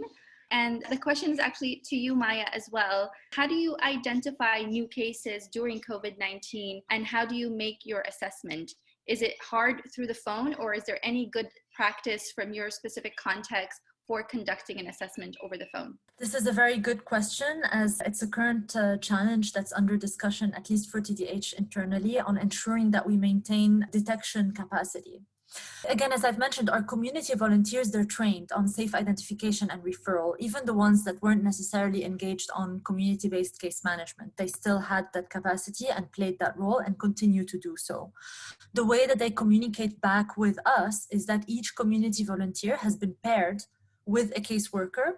And the question is actually to you, Maya, as well. How do you identify new cases during COVID-19 and how do you make your assessment? Is it hard through the phone or is there any good practice from your specific context for conducting an assessment over the phone? This is a very good question as it's a current uh, challenge that's under discussion, at least for TDH internally, on ensuring that we maintain detection capacity. Again, as I've mentioned, our community volunteers, they're trained on safe identification and referral, even the ones that weren't necessarily engaged on community-based case management. They still had that capacity and played that role and continue to do so. The way that they communicate back with us is that each community volunteer has been paired with a caseworker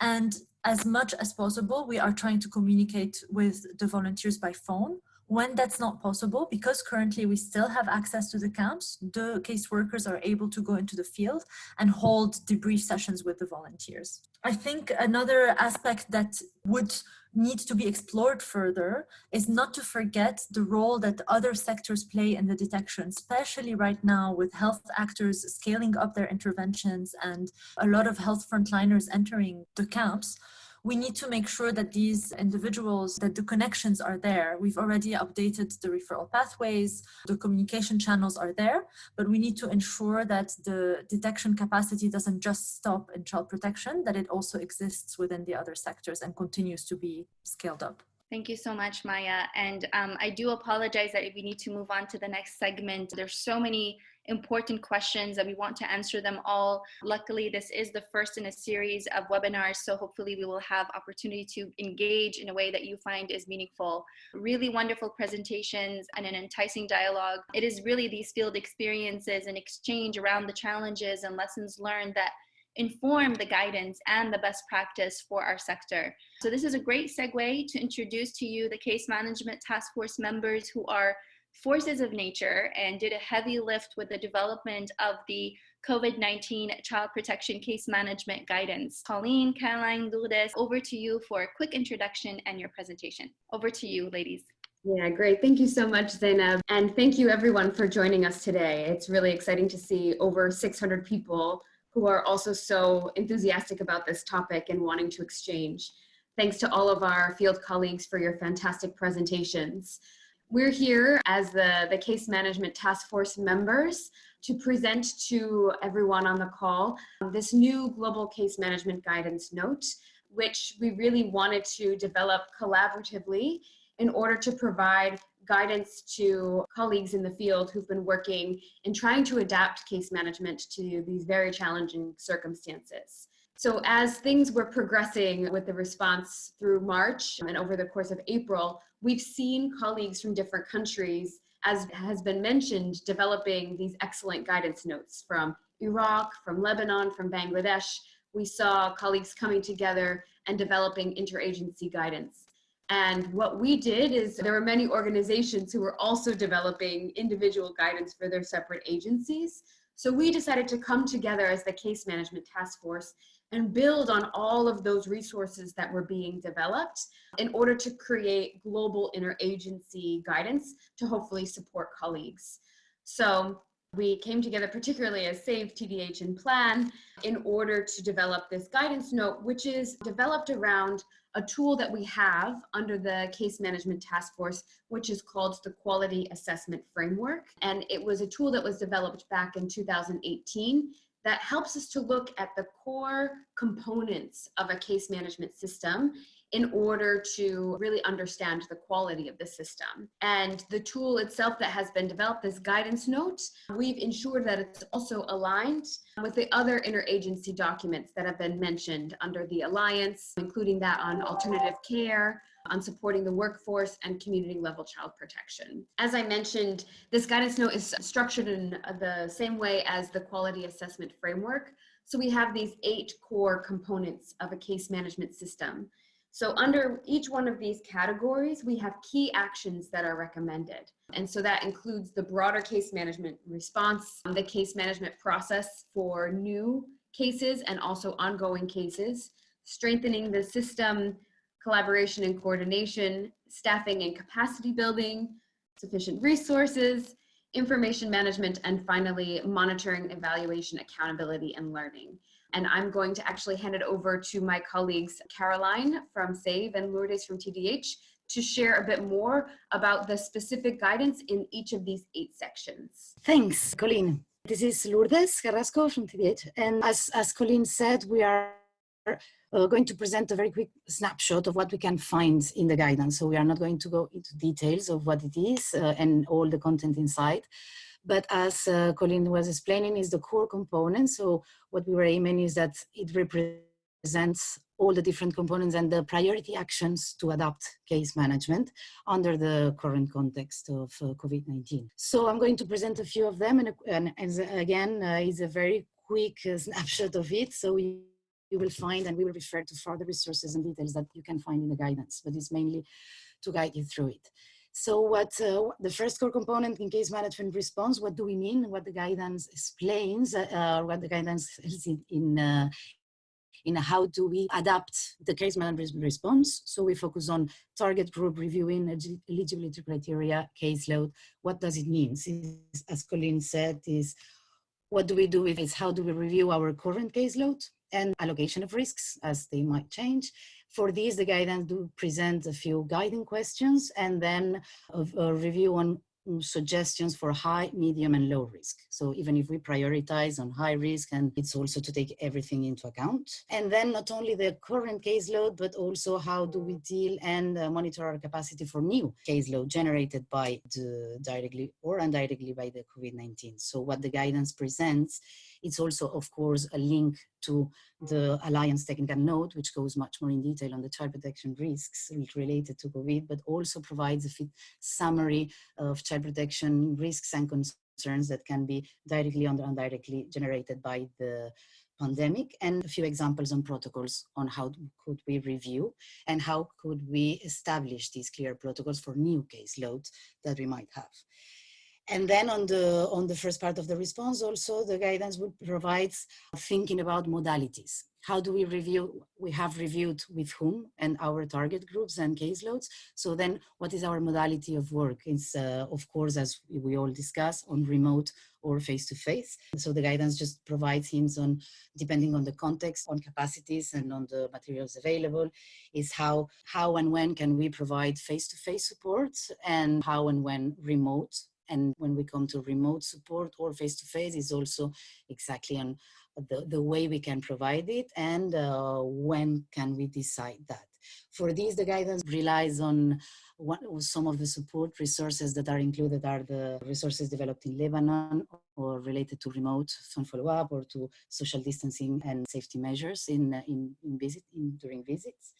and as much as possible, we are trying to communicate with the volunteers by phone when that's not possible, because currently we still have access to the camps, the caseworkers are able to go into the field and hold debrief sessions with the volunteers. I think another aspect that would need to be explored further is not to forget the role that other sectors play in the detection, especially right now with health actors scaling up their interventions and a lot of health frontliners entering the camps we need to make sure that these individuals, that the connections are there. We've already updated the referral pathways, the communication channels are there, but we need to ensure that the detection capacity doesn't just stop in child protection, that it also exists within the other sectors and continues to be scaled up. Thank you so much, Maya. And um, I do apologize that we need to move on to the next segment. There's so many important questions and we want to answer them all. Luckily, this is the first in a series of webinars, so hopefully we will have opportunity to engage in a way that you find is meaningful. Really wonderful presentations and an enticing dialogue. It is really these field experiences and exchange around the challenges and lessons learned that inform the guidance and the best practice for our sector. So this is a great segue to introduce to you the case management task force members who are forces of nature and did a heavy lift with the development of the COVID-19 child protection case management guidance. Colleen, Caroline, Lourdes, over to you for a quick introduction and your presentation. Over to you, ladies. Yeah, great. Thank you so much, Zainab. And thank you everyone for joining us today. It's really exciting to see over 600 people who are also so enthusiastic about this topic and wanting to exchange. Thanks to all of our field colleagues for your fantastic presentations. We're here as the, the case management task force members to present to everyone on the call um, this new global case management guidance note, which we really wanted to develop collaboratively in order to provide guidance to colleagues in the field who've been working in trying to adapt case management to these very challenging circumstances. So as things were progressing with the response through March and over the course of April, we've seen colleagues from different countries, as has been mentioned, developing these excellent guidance notes from Iraq, from Lebanon, from Bangladesh. We saw colleagues coming together and developing interagency guidance. And what we did is there were many organizations who were also developing individual guidance for their separate agencies. So we decided to come together as the case management task force and build on all of those resources that were being developed in order to create global interagency guidance to hopefully support colleagues. So we came together particularly as SAVE, TDH, and PLAN in order to develop this guidance note, which is developed around a tool that we have under the case management task force, which is called the quality assessment framework. And it was a tool that was developed back in 2018 that helps us to look at the core components of a case management system in order to really understand the quality of the system. And the tool itself that has been developed, this guidance note, we've ensured that it's also aligned with the other interagency documents that have been mentioned under the Alliance, including that on alternative care, on supporting the workforce and community level child protection. As I mentioned, this guidance note is structured in the same way as the quality assessment framework. So we have these eight core components of a case management system. So under each one of these categories, we have key actions that are recommended. And so that includes the broader case management response, the case management process for new cases and also ongoing cases, strengthening the system collaboration and coordination, staffing and capacity building, sufficient resources, information management, and finally, monitoring, evaluation, accountability, and learning. And I'm going to actually hand it over to my colleagues, Caroline from SAVE and Lourdes from TDH, to share a bit more about the specific guidance in each of these eight sections. Thanks, Colleen. This is Lourdes Carrasco from TDH. And as, as Colleen said, we are uh, going to present a very quick snapshot of what we can find in the guidance. So we are not going to go into details of what it is uh, and all the content inside. But as uh, Colleen was explaining, is the core component. So what we were aiming is that it represents all the different components and the priority actions to adapt case management under the current context of uh, COVID-19. So I'm going to present a few of them and, and as, again, uh, it's a very quick uh, snapshot of it. So we, you will find and we will refer to further resources and details that you can find in the guidance, but it's mainly to guide you through it. So what uh, the first core component in case management response, what do we mean? What the guidance explains, uh, what the guidance is in, in, uh, in how do we adapt the case management response. So we focus on target group reviewing, eligibility criteria, caseload. What does it mean? Since, As Colleen said, is what do we do with it? How do we review our current caseload and allocation of risks as they might change? For these, the guidance do present a few guiding questions and then a, a review on suggestions for high, medium, and low risk. So even if we prioritize on high risk, and it's also to take everything into account. And then not only the current caseload, but also how do we deal and uh, monitor our capacity for new caseload generated by the directly or indirectly by the COVID-19. So what the guidance presents it's also, of course, a link to the Alliance Technical Note, which goes much more in detail on the child protection risks related to COVID, but also provides a fit summary of child protection risks and concerns that can be directly or indirectly generated by the pandemic and a few examples on protocols on how could we review and how could we establish these clear protocols for new caseloads that we might have. And then on the, on the first part of the response, also the guidance would provides thinking about modalities. How do we review? We have reviewed with whom and our target groups and caseloads. So then what is our modality of work? It's uh, of course, as we all discuss on remote or face-to-face. -face. So the guidance just provides hints on, depending on the context, on capacities and on the materials available, is how, how and when can we provide face-to-face -face support and how and when remote and when we come to remote support or face-to-face -face is also exactly on the, the way we can provide it and uh, when can we decide that. For these, the guidance relies on one, some of the support resources that are included are the resources developed in Lebanon or related to remote phone follow-up or to social distancing and safety measures in, in, in visit, in, during visits.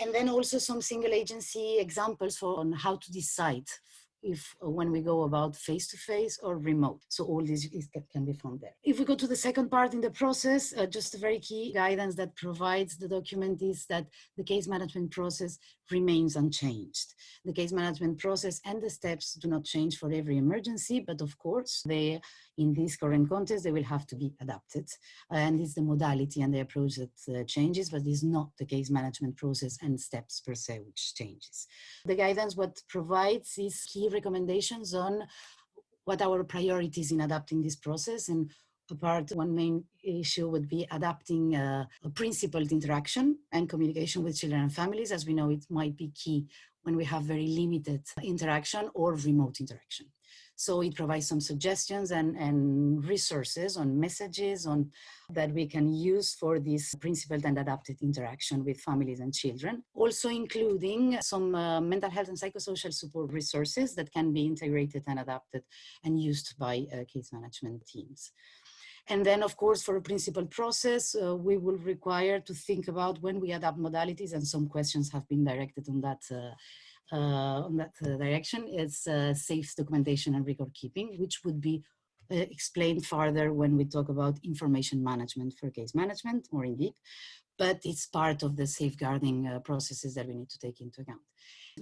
And then also some single agency examples for on how to decide if uh, when we go about face-to-face -face or remote. So all these can be found there. If we go to the second part in the process, uh, just a very key guidance that provides the document is that the case management process remains unchanged. The case management process and the steps do not change for every emergency, but of course they in this current context, they will have to be adapted. And it's the modality and the approach that uh, changes, but it's not the case management process and steps per se which changes. The guidance what provides is key recommendations on what our priorities in adapting this process and apart one main issue would be adapting uh, a principled interaction and communication with children and families as we know it might be key when we have very limited interaction or remote interaction so it provides some suggestions and, and resources on messages on that we can use for this principled and adapted interaction with families and children. Also including some uh, mental health and psychosocial support resources that can be integrated and adapted and used by uh, case management teams. And then, of course, for a principal process, uh, we will require to think about when we adapt modalities, and some questions have been directed on that uh, uh, on that uh, direction is uh, safe documentation and record keeping, which would be explained further when we talk about information management for case management more in deep, but it's part of the safeguarding uh, processes that we need to take into account.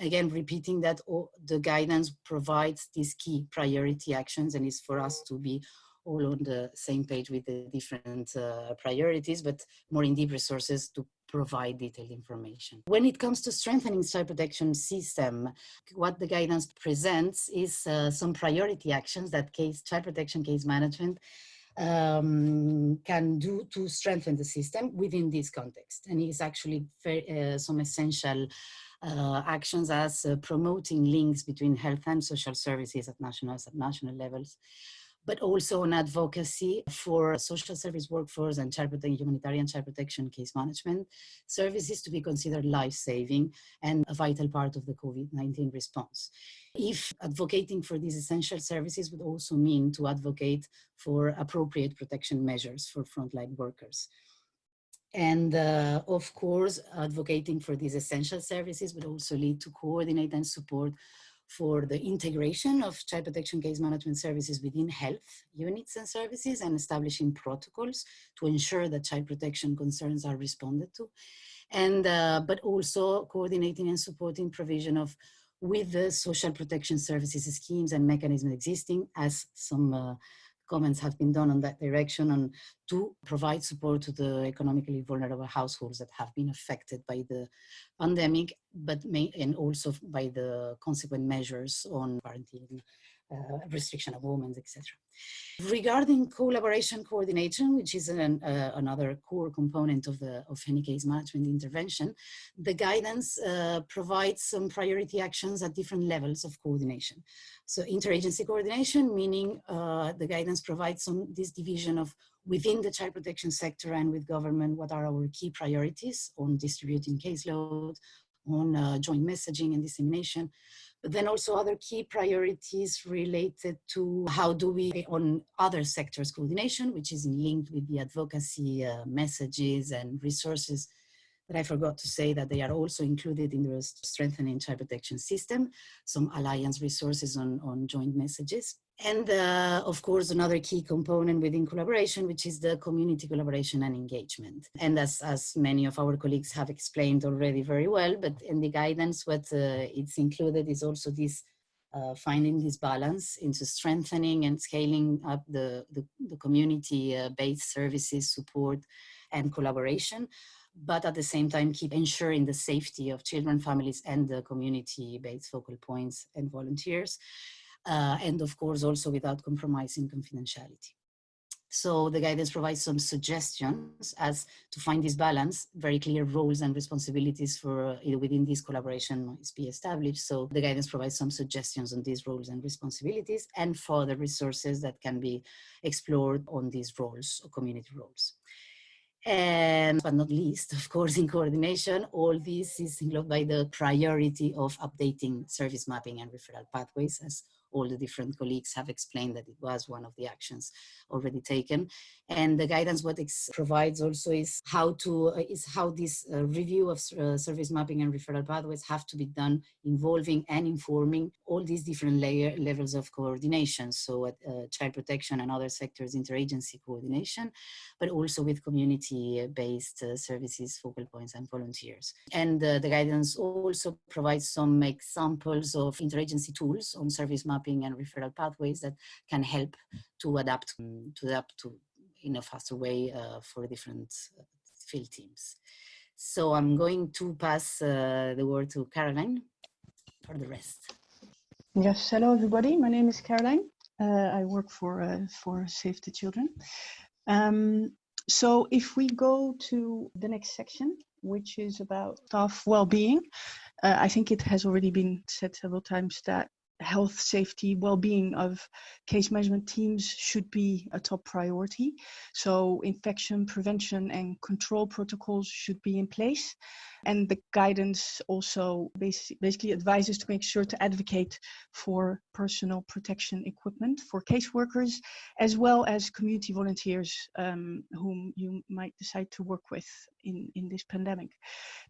Again, repeating that all, the guidance provides these key priority actions and is for us to be all on the same page with the different uh, priorities, but more in deep resources to provide detailed information. When it comes to strengthening child protection system, what the guidance presents is uh, some priority actions that case child protection case management um, can do to strengthen the system within this context. And it's actually very, uh, some essential uh, actions as uh, promoting links between health and social services at national, at national levels, but also on advocacy for social service workforce and child protection, humanitarian child protection case management services to be considered life-saving and a vital part of the COVID-19 response. If advocating for these essential services would also mean to advocate for appropriate protection measures for frontline workers. And uh, of course, advocating for these essential services would also lead to coordinate and support for the integration of child protection case management services within health units and services and establishing protocols to ensure that child protection concerns are responded to. And, uh, but also coordinating and supporting provision of with the social protection services schemes and mechanisms existing as some uh, comments have been done on that direction and to provide support to the economically vulnerable households that have been affected by the pandemic, but may, and also by the consequent measures on quarantine uh, restriction of movements, etc. Regarding collaboration coordination, which is an, uh, another core component of the of any case management intervention, the guidance uh, provides some priority actions at different levels of coordination. So interagency coordination, meaning uh, the guidance provides some this division of within the child protection sector and with government, what are our key priorities on distributing caseload, on uh, joint messaging and dissemination, then also other key priorities related to how do we on other sectors coordination, which is linked with the advocacy uh, messages and resources that I forgot to say that they are also included in the strengthening child protection system, some alliance resources on, on joint messages. And uh, of course, another key component within collaboration, which is the community collaboration and engagement. And as, as many of our colleagues have explained already very well, but in the guidance, what uh, it's included is also this uh, finding this balance into strengthening and scaling up the, the, the community-based uh, services, support, and collaboration but at the same time keep ensuring the safety of children, families, and the community-based focal points and volunteers uh, and of course also without compromising confidentiality. So the guidance provides some suggestions as to find this balance, very clear roles and responsibilities for uh, within this collaboration is be established. So the guidance provides some suggestions on these roles and responsibilities and further resources that can be explored on these roles or community roles. And but not least, of course, in coordination, all this is included by the priority of updating service mapping and referral pathways as all the different colleagues have explained that it was one of the actions already taken. And the guidance what it provides also is how to, uh, is how this uh, review of uh, service mapping and referral pathways have to be done involving and informing all these different layer levels of coordination. So at uh, child protection and other sectors interagency coordination, but also with community-based uh, services, focal points and volunteers. And uh, the guidance also provides some examples of interagency tools on service mapping mapping and referral pathways that can help to adapt um, to adapt to in a faster way uh, for different uh, field teams. So I'm going to pass uh, the word to Caroline for the rest. Yes, hello everybody. My name is Caroline. Uh, I work for uh, for Save the Children. Um, so if we go to the next section, which is about staff well-being, uh, I think it has already been said several times that health, safety, well-being of case management teams should be a top priority. So infection prevention and control protocols should be in place. And the guidance also basically advises to make sure to advocate for personal protection equipment for caseworkers, as well as community volunteers um, whom you might decide to work with in, in this pandemic.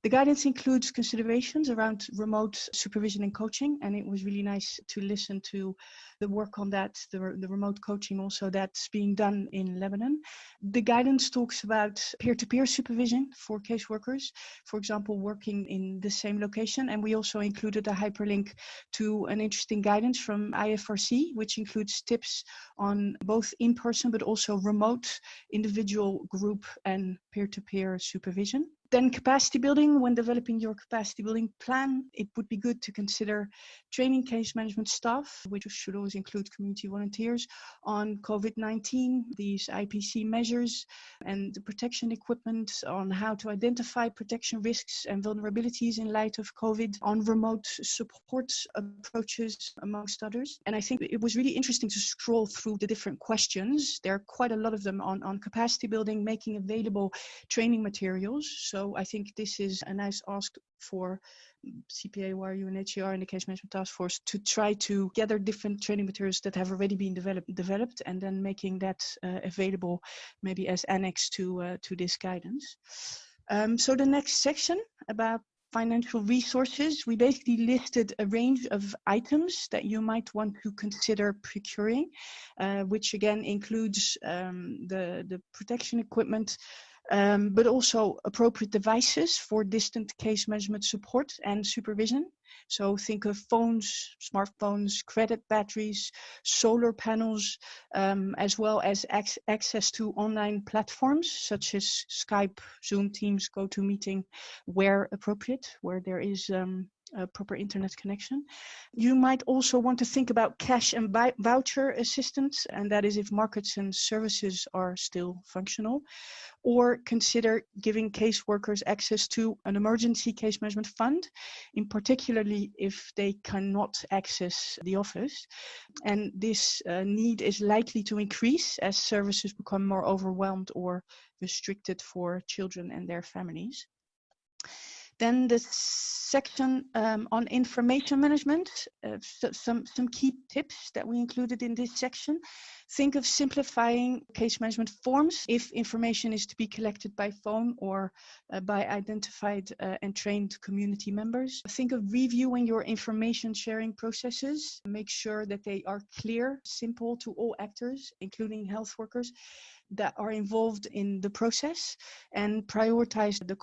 The guidance includes considerations around remote supervision and coaching, and it was really nice to listen to the work on that, the, the remote coaching also that's being done in Lebanon. The guidance talks about peer-to-peer supervision for caseworkers, for example, working in the same location. And we also included a hyperlink to an interesting guidance from IFRC, which includes tips on both in-person but also remote individual group and peer-to-peer -peer supervision supervision? Then capacity building, when developing your capacity building plan, it would be good to consider training case management staff, which should always include community volunteers, on COVID-19, these IPC measures, and the protection equipment on how to identify protection risks and vulnerabilities in light of COVID, on remote support approaches, amongst others. And I think it was really interesting to scroll through the different questions. There are quite a lot of them on, on capacity building, making available training materials. So I think this is a nice ask for CPA, YRU, and HCR and the Case Management Task Force to try to gather different training materials that have already been developed, developed and then making that uh, available maybe as annex to, uh, to this guidance. Um, so the next section about financial resources, we basically listed a range of items that you might want to consider procuring, uh, which again includes um, the, the protection equipment, um, but also appropriate devices for distant case management support and supervision. So think of phones, smartphones, credit batteries, solar panels, um, as well as ac access to online platforms such as Skype, Zoom, Teams, GoToMeeting, where appropriate, where there is um, a proper internet connection. You might also want to think about cash and voucher assistance, and that is if markets and services are still functional, or consider giving caseworkers access to an emergency case management fund, in particularly if they cannot access the office. And this uh, need is likely to increase as services become more overwhelmed or restricted for children and their families. Then the section um, on information management, uh, so some, some key tips that we included in this section. Think of simplifying case management forms if information is to be collected by phone or uh, by identified uh, and trained community members. Think of reviewing your information sharing processes. Make sure that they are clear, simple to all actors, including health workers that are involved in the process and prioritize the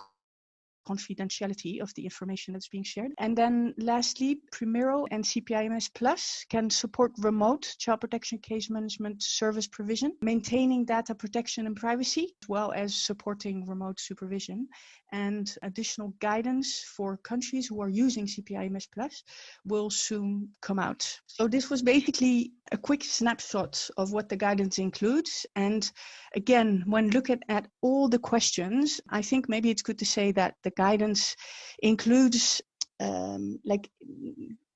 confidentiality of the information that's being shared. And then lastly, Primero and CPIMS Plus can support remote child protection case management service provision, maintaining data protection and privacy, as well as supporting remote supervision and additional guidance for countries who are using CPIMS Plus will soon come out. So this was basically a quick snapshot of what the guidance includes. And again, when looking at all the questions, I think maybe it's good to say that the guidance includes um, like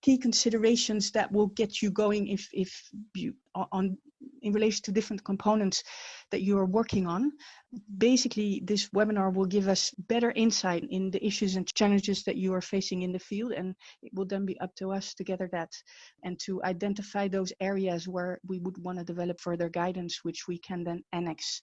key considerations that will get you going if if you on in relation to different components that you are working on. Basically, this webinar will give us better insight in the issues and challenges that you are facing in the field, and it will then be up to us to gather that and to identify those areas where we would want to develop further guidance, which we can then annex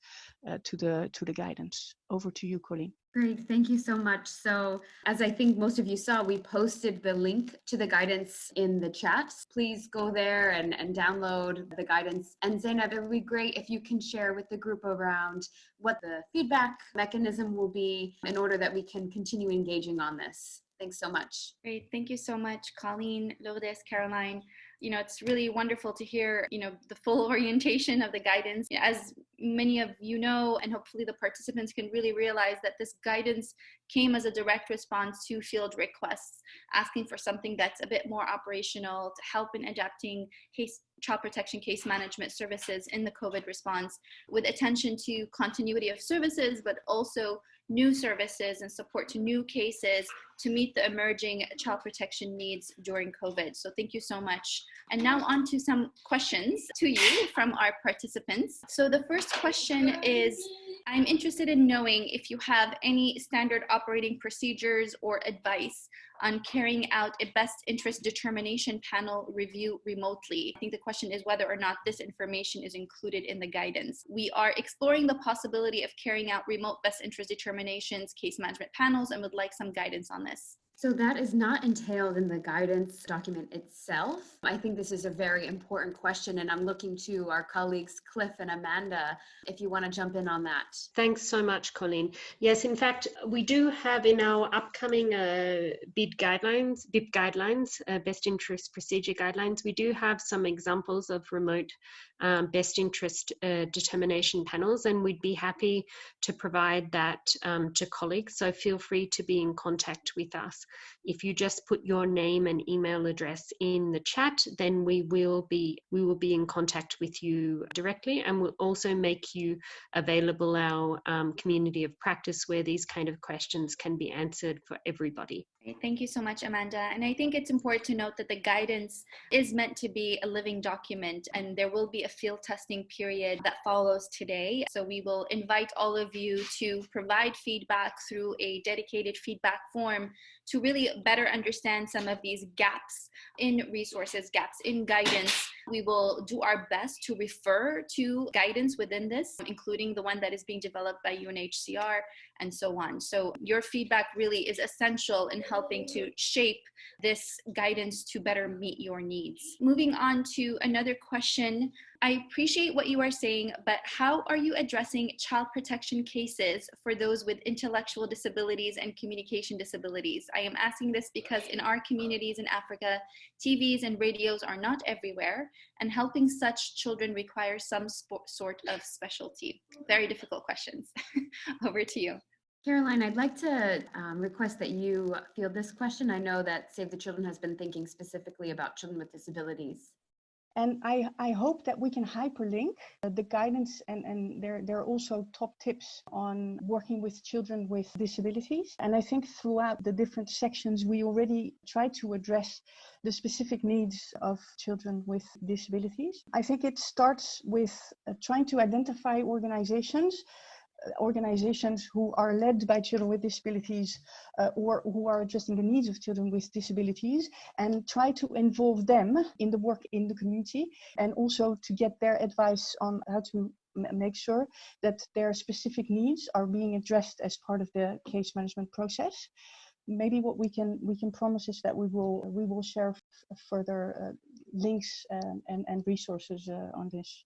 uh, to the to the guidance. Over to you, Colleen. Great, thank you so much. So as I think most of you saw, we posted the link to the guidance in the chat. Please go there and, and download the guidance. And Zainab, it would be great if you can share with the group around what the feedback mechanism will be in order that we can continue engaging on this. Thanks so much. Great, thank you so much, Colleen, Lourdes, Caroline you know, it's really wonderful to hear, you know, the full orientation of the guidance. As many of you know, and hopefully the participants can really realize that this guidance came as a direct response to field requests, asking for something that's a bit more operational to help in adapting case child protection case management services in the COVID response with attention to continuity of services, but also new services and support to new cases to meet the emerging child protection needs during COVID. So thank you so much. And now on to some questions to you from our participants. So the first question is, I'm interested in knowing if you have any standard operating procedures or advice on carrying out a best interest determination panel review remotely. I think the question is whether or not this information is included in the guidance. We are exploring the possibility of carrying out remote best interest determinations, case management panels, and would like some guidance on this. So that is not entailed in the guidance document itself. I think this is a very important question and I'm looking to our colleagues Cliff and Amanda if you want to jump in on that. Thanks so much, Colleen. Yes, in fact, we do have in our upcoming uh, BID guidelines, BIP guidelines, uh, best interest procedure guidelines, we do have some examples of remote um, best interest uh, determination panels, and we'd be happy to provide that um, to colleagues. So feel free to be in contact with us. If you just put your name and email address in the chat, then we will be we will be in contact with you directly, and we'll also make you available our um, community of practice where these kind of questions can be answered for everybody. Thank you so much, Amanda. And I think it's important to note that the guidance is meant to be a living document and there will be a field testing period that follows today. So we will invite all of you to provide feedback through a dedicated feedback form to really better understand some of these gaps in resources, gaps in guidance. We will do our best to refer to guidance within this, including the one that is being developed by UNHCR and so on. So your feedback really is essential in helping to shape this guidance to better meet your needs. Moving on to another question I appreciate what you are saying, but how are you addressing child protection cases for those with intellectual disabilities and communication disabilities? I am asking this because in our communities in Africa, TVs and radios are not everywhere, and helping such children requires some sort of specialty. Very difficult questions. Over to you. Caroline, I'd like to um, request that you field this question. I know that Save the Children has been thinking specifically about children with disabilities. And I, I hope that we can hyperlink the guidance and, and there, there are also top tips on working with children with disabilities. And I think throughout the different sections, we already try to address the specific needs of children with disabilities. I think it starts with uh, trying to identify organizations organizations who are led by children with disabilities uh, or who are addressing the needs of children with disabilities and try to involve them in the work in the community and also to get their advice on how to make sure that their specific needs are being addressed as part of the case management process. Maybe what we can we can promise is that we will we will share further uh, links um, and and resources uh, on this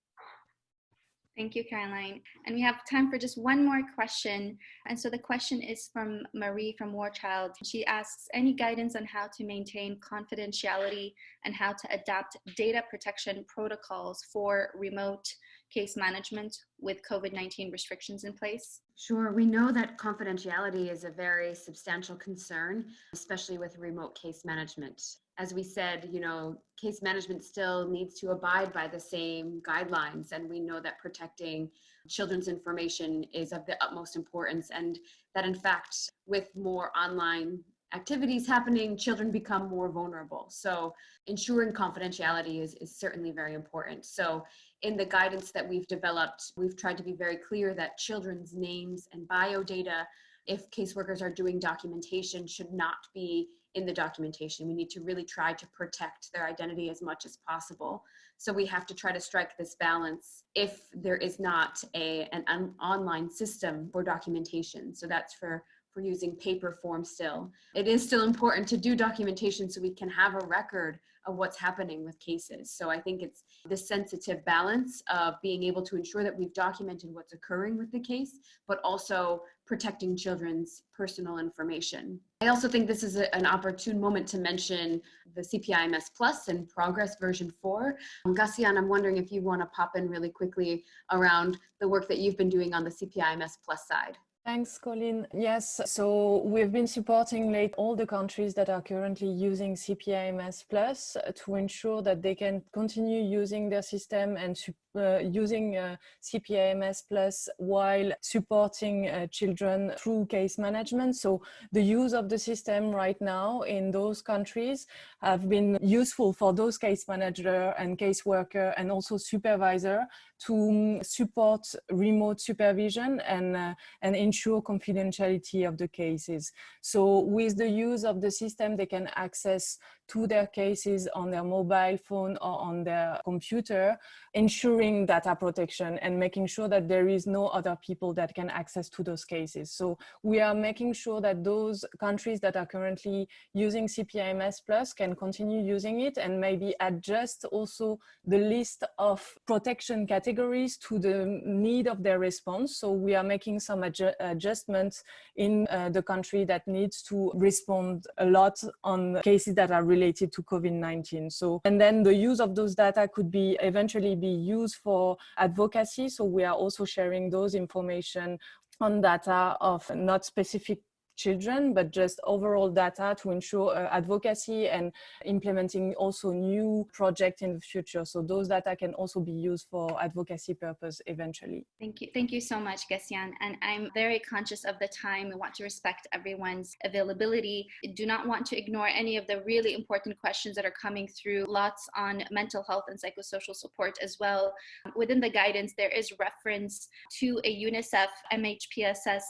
Thank you, Caroline. And we have time for just one more question. And so the question is from Marie from War Child. She asks, any guidance on how to maintain confidentiality and how to adapt data protection protocols for remote case management with COVID-19 restrictions in place? Sure, we know that confidentiality is a very substantial concern, especially with remote case management as we said, you know, case management still needs to abide by the same guidelines. And we know that protecting children's information is of the utmost importance. And that in fact, with more online activities happening, children become more vulnerable. So ensuring confidentiality is, is certainly very important. So in the guidance that we've developed, we've tried to be very clear that children's names and bio data, if caseworkers are doing documentation, should not be in the documentation. We need to really try to protect their identity as much as possible. So we have to try to strike this balance if there is not a, an, an online system for documentation. So that's for for using paper form still. It is still important to do documentation so we can have a record of what's happening with cases. So I think it's the sensitive balance of being able to ensure that we've documented what's occurring with the case, but also protecting children's personal information. I also think this is a, an opportune moment to mention the CPIMS Plus and proGres version 4. Um, Gassian, I'm wondering if you want to pop in really quickly around the work that you've been doing on the CPIMS Plus side. Thanks, Colin. Yes, so we've been supporting late all the countries that are currently using CPIMS Plus to ensure that they can continue using their system and uh, using uh, CPIMS Plus while supporting uh, children through case management. So the use of the system right now in those countries have been useful for those case manager and case worker and also supervisor to um, support remote supervision and, uh, and ensure confidentiality of the cases. So with the use of the system, they can access to their cases on their mobile phone or on their computer, ensuring data protection and making sure that there is no other people that can access to those cases. So we are making sure that those countries that are currently using CPIMS Plus can continue using it and maybe adjust also the list of protection categories to the need of their response. So we are making some adju adjustments in uh, the country that needs to respond a lot on cases that are related to COVID-19. So, and then the use of those data could be eventually be used for advocacy. So we are also sharing those information on data of not specific children, but just overall data to ensure uh, advocacy and implementing also new projects in the future. So those data can also be used for advocacy purpose eventually. Thank you. Thank you so much, Gessian. And I'm very conscious of the time. We want to respect everyone's availability. I do not want to ignore any of the really important questions that are coming through. Lots on mental health and psychosocial support as well. Within the guidance, there is reference to a UNICEF MHPSS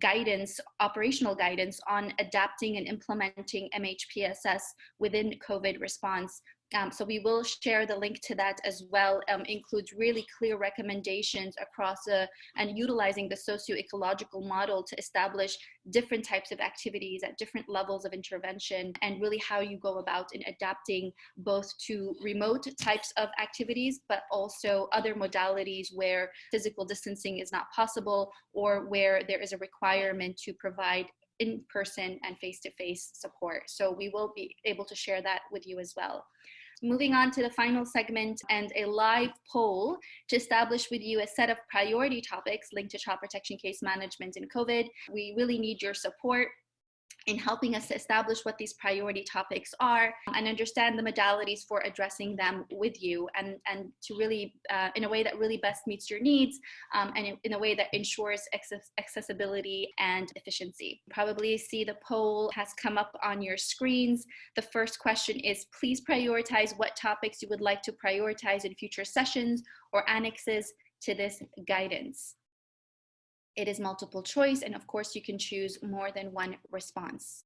guidance operation guidance on adapting and implementing MHPSS within COVID response. Um, so we will share the link to that as well. Um, includes really clear recommendations across a, and utilizing the socio-ecological model to establish different types of activities at different levels of intervention and really how you go about in adapting both to remote types of activities, but also other modalities where physical distancing is not possible or where there is a requirement to provide in-person and face-to-face -face support. So we will be able to share that with you as well. Moving on to the final segment and a live poll to establish with you a set of priority topics linked to child protection case management in COVID. We really need your support in helping us establish what these priority topics are and understand the modalities for addressing them with you and, and to really, uh, in a way that really best meets your needs um, and in, a way that ensures access accessibility and efficiency. Probably see the poll has come up on your screens. The first question is please prioritize what topics you would like to prioritize in future sessions or annexes to this guidance. It is multiple choice, and of course you can choose more than one response.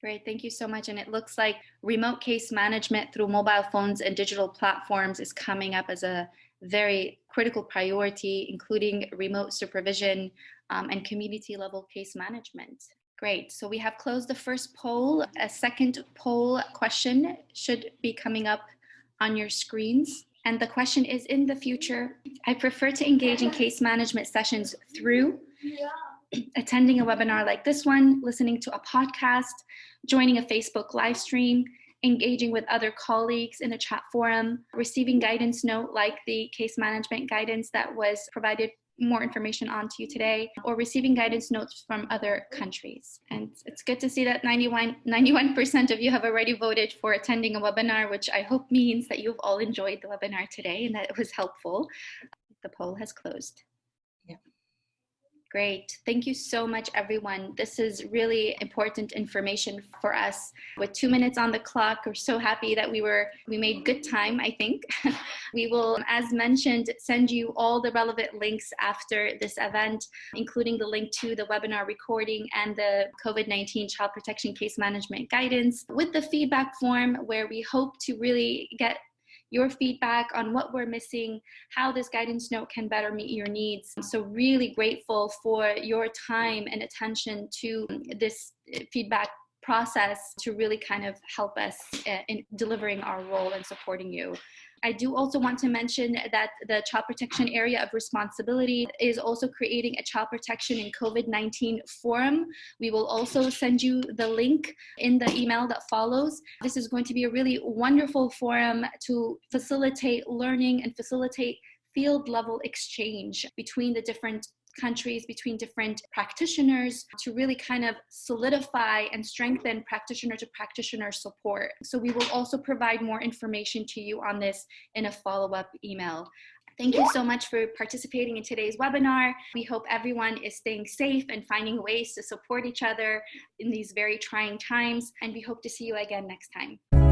Great, thank you so much. And it looks like remote case management through mobile phones and digital platforms is coming up as a very critical priority, including remote supervision um, and community level case management. Great, so we have closed the first poll. A second poll question should be coming up on your screens. And the question is, in the future, I prefer to engage in case management sessions through attending a webinar like this one, listening to a podcast, joining a Facebook live stream, engaging with other colleagues in a chat forum, receiving guidance note like the case management guidance that was provided more information on to you today or receiving guidance notes from other countries. And it's good to see that 91, 91% of you have already voted for attending a webinar, which I hope means that you've all enjoyed the webinar today and that it was helpful. The poll has closed. Great. Thank you so much, everyone. This is really important information for us. With two minutes on the clock, we're so happy that we were we made good time, I think. we will, as mentioned, send you all the relevant links after this event, including the link to the webinar recording and the COVID-19 child protection case management guidance with the feedback form where we hope to really get your feedback on what we're missing, how this guidance note can better meet your needs. So really grateful for your time and attention to this feedback process to really kind of help us uh, in delivering our role and supporting you. I do also want to mention that the child protection area of responsibility is also creating a child protection in COVID-19 forum. We will also send you the link in the email that follows. This is going to be a really wonderful forum to facilitate learning and facilitate field level exchange between the different countries between different practitioners to really kind of solidify and strengthen practitioner to practitioner support. So we will also provide more information to you on this in a follow-up email. Thank you so much for participating in today's webinar. We hope everyone is staying safe and finding ways to support each other in these very trying times, and we hope to see you again next time.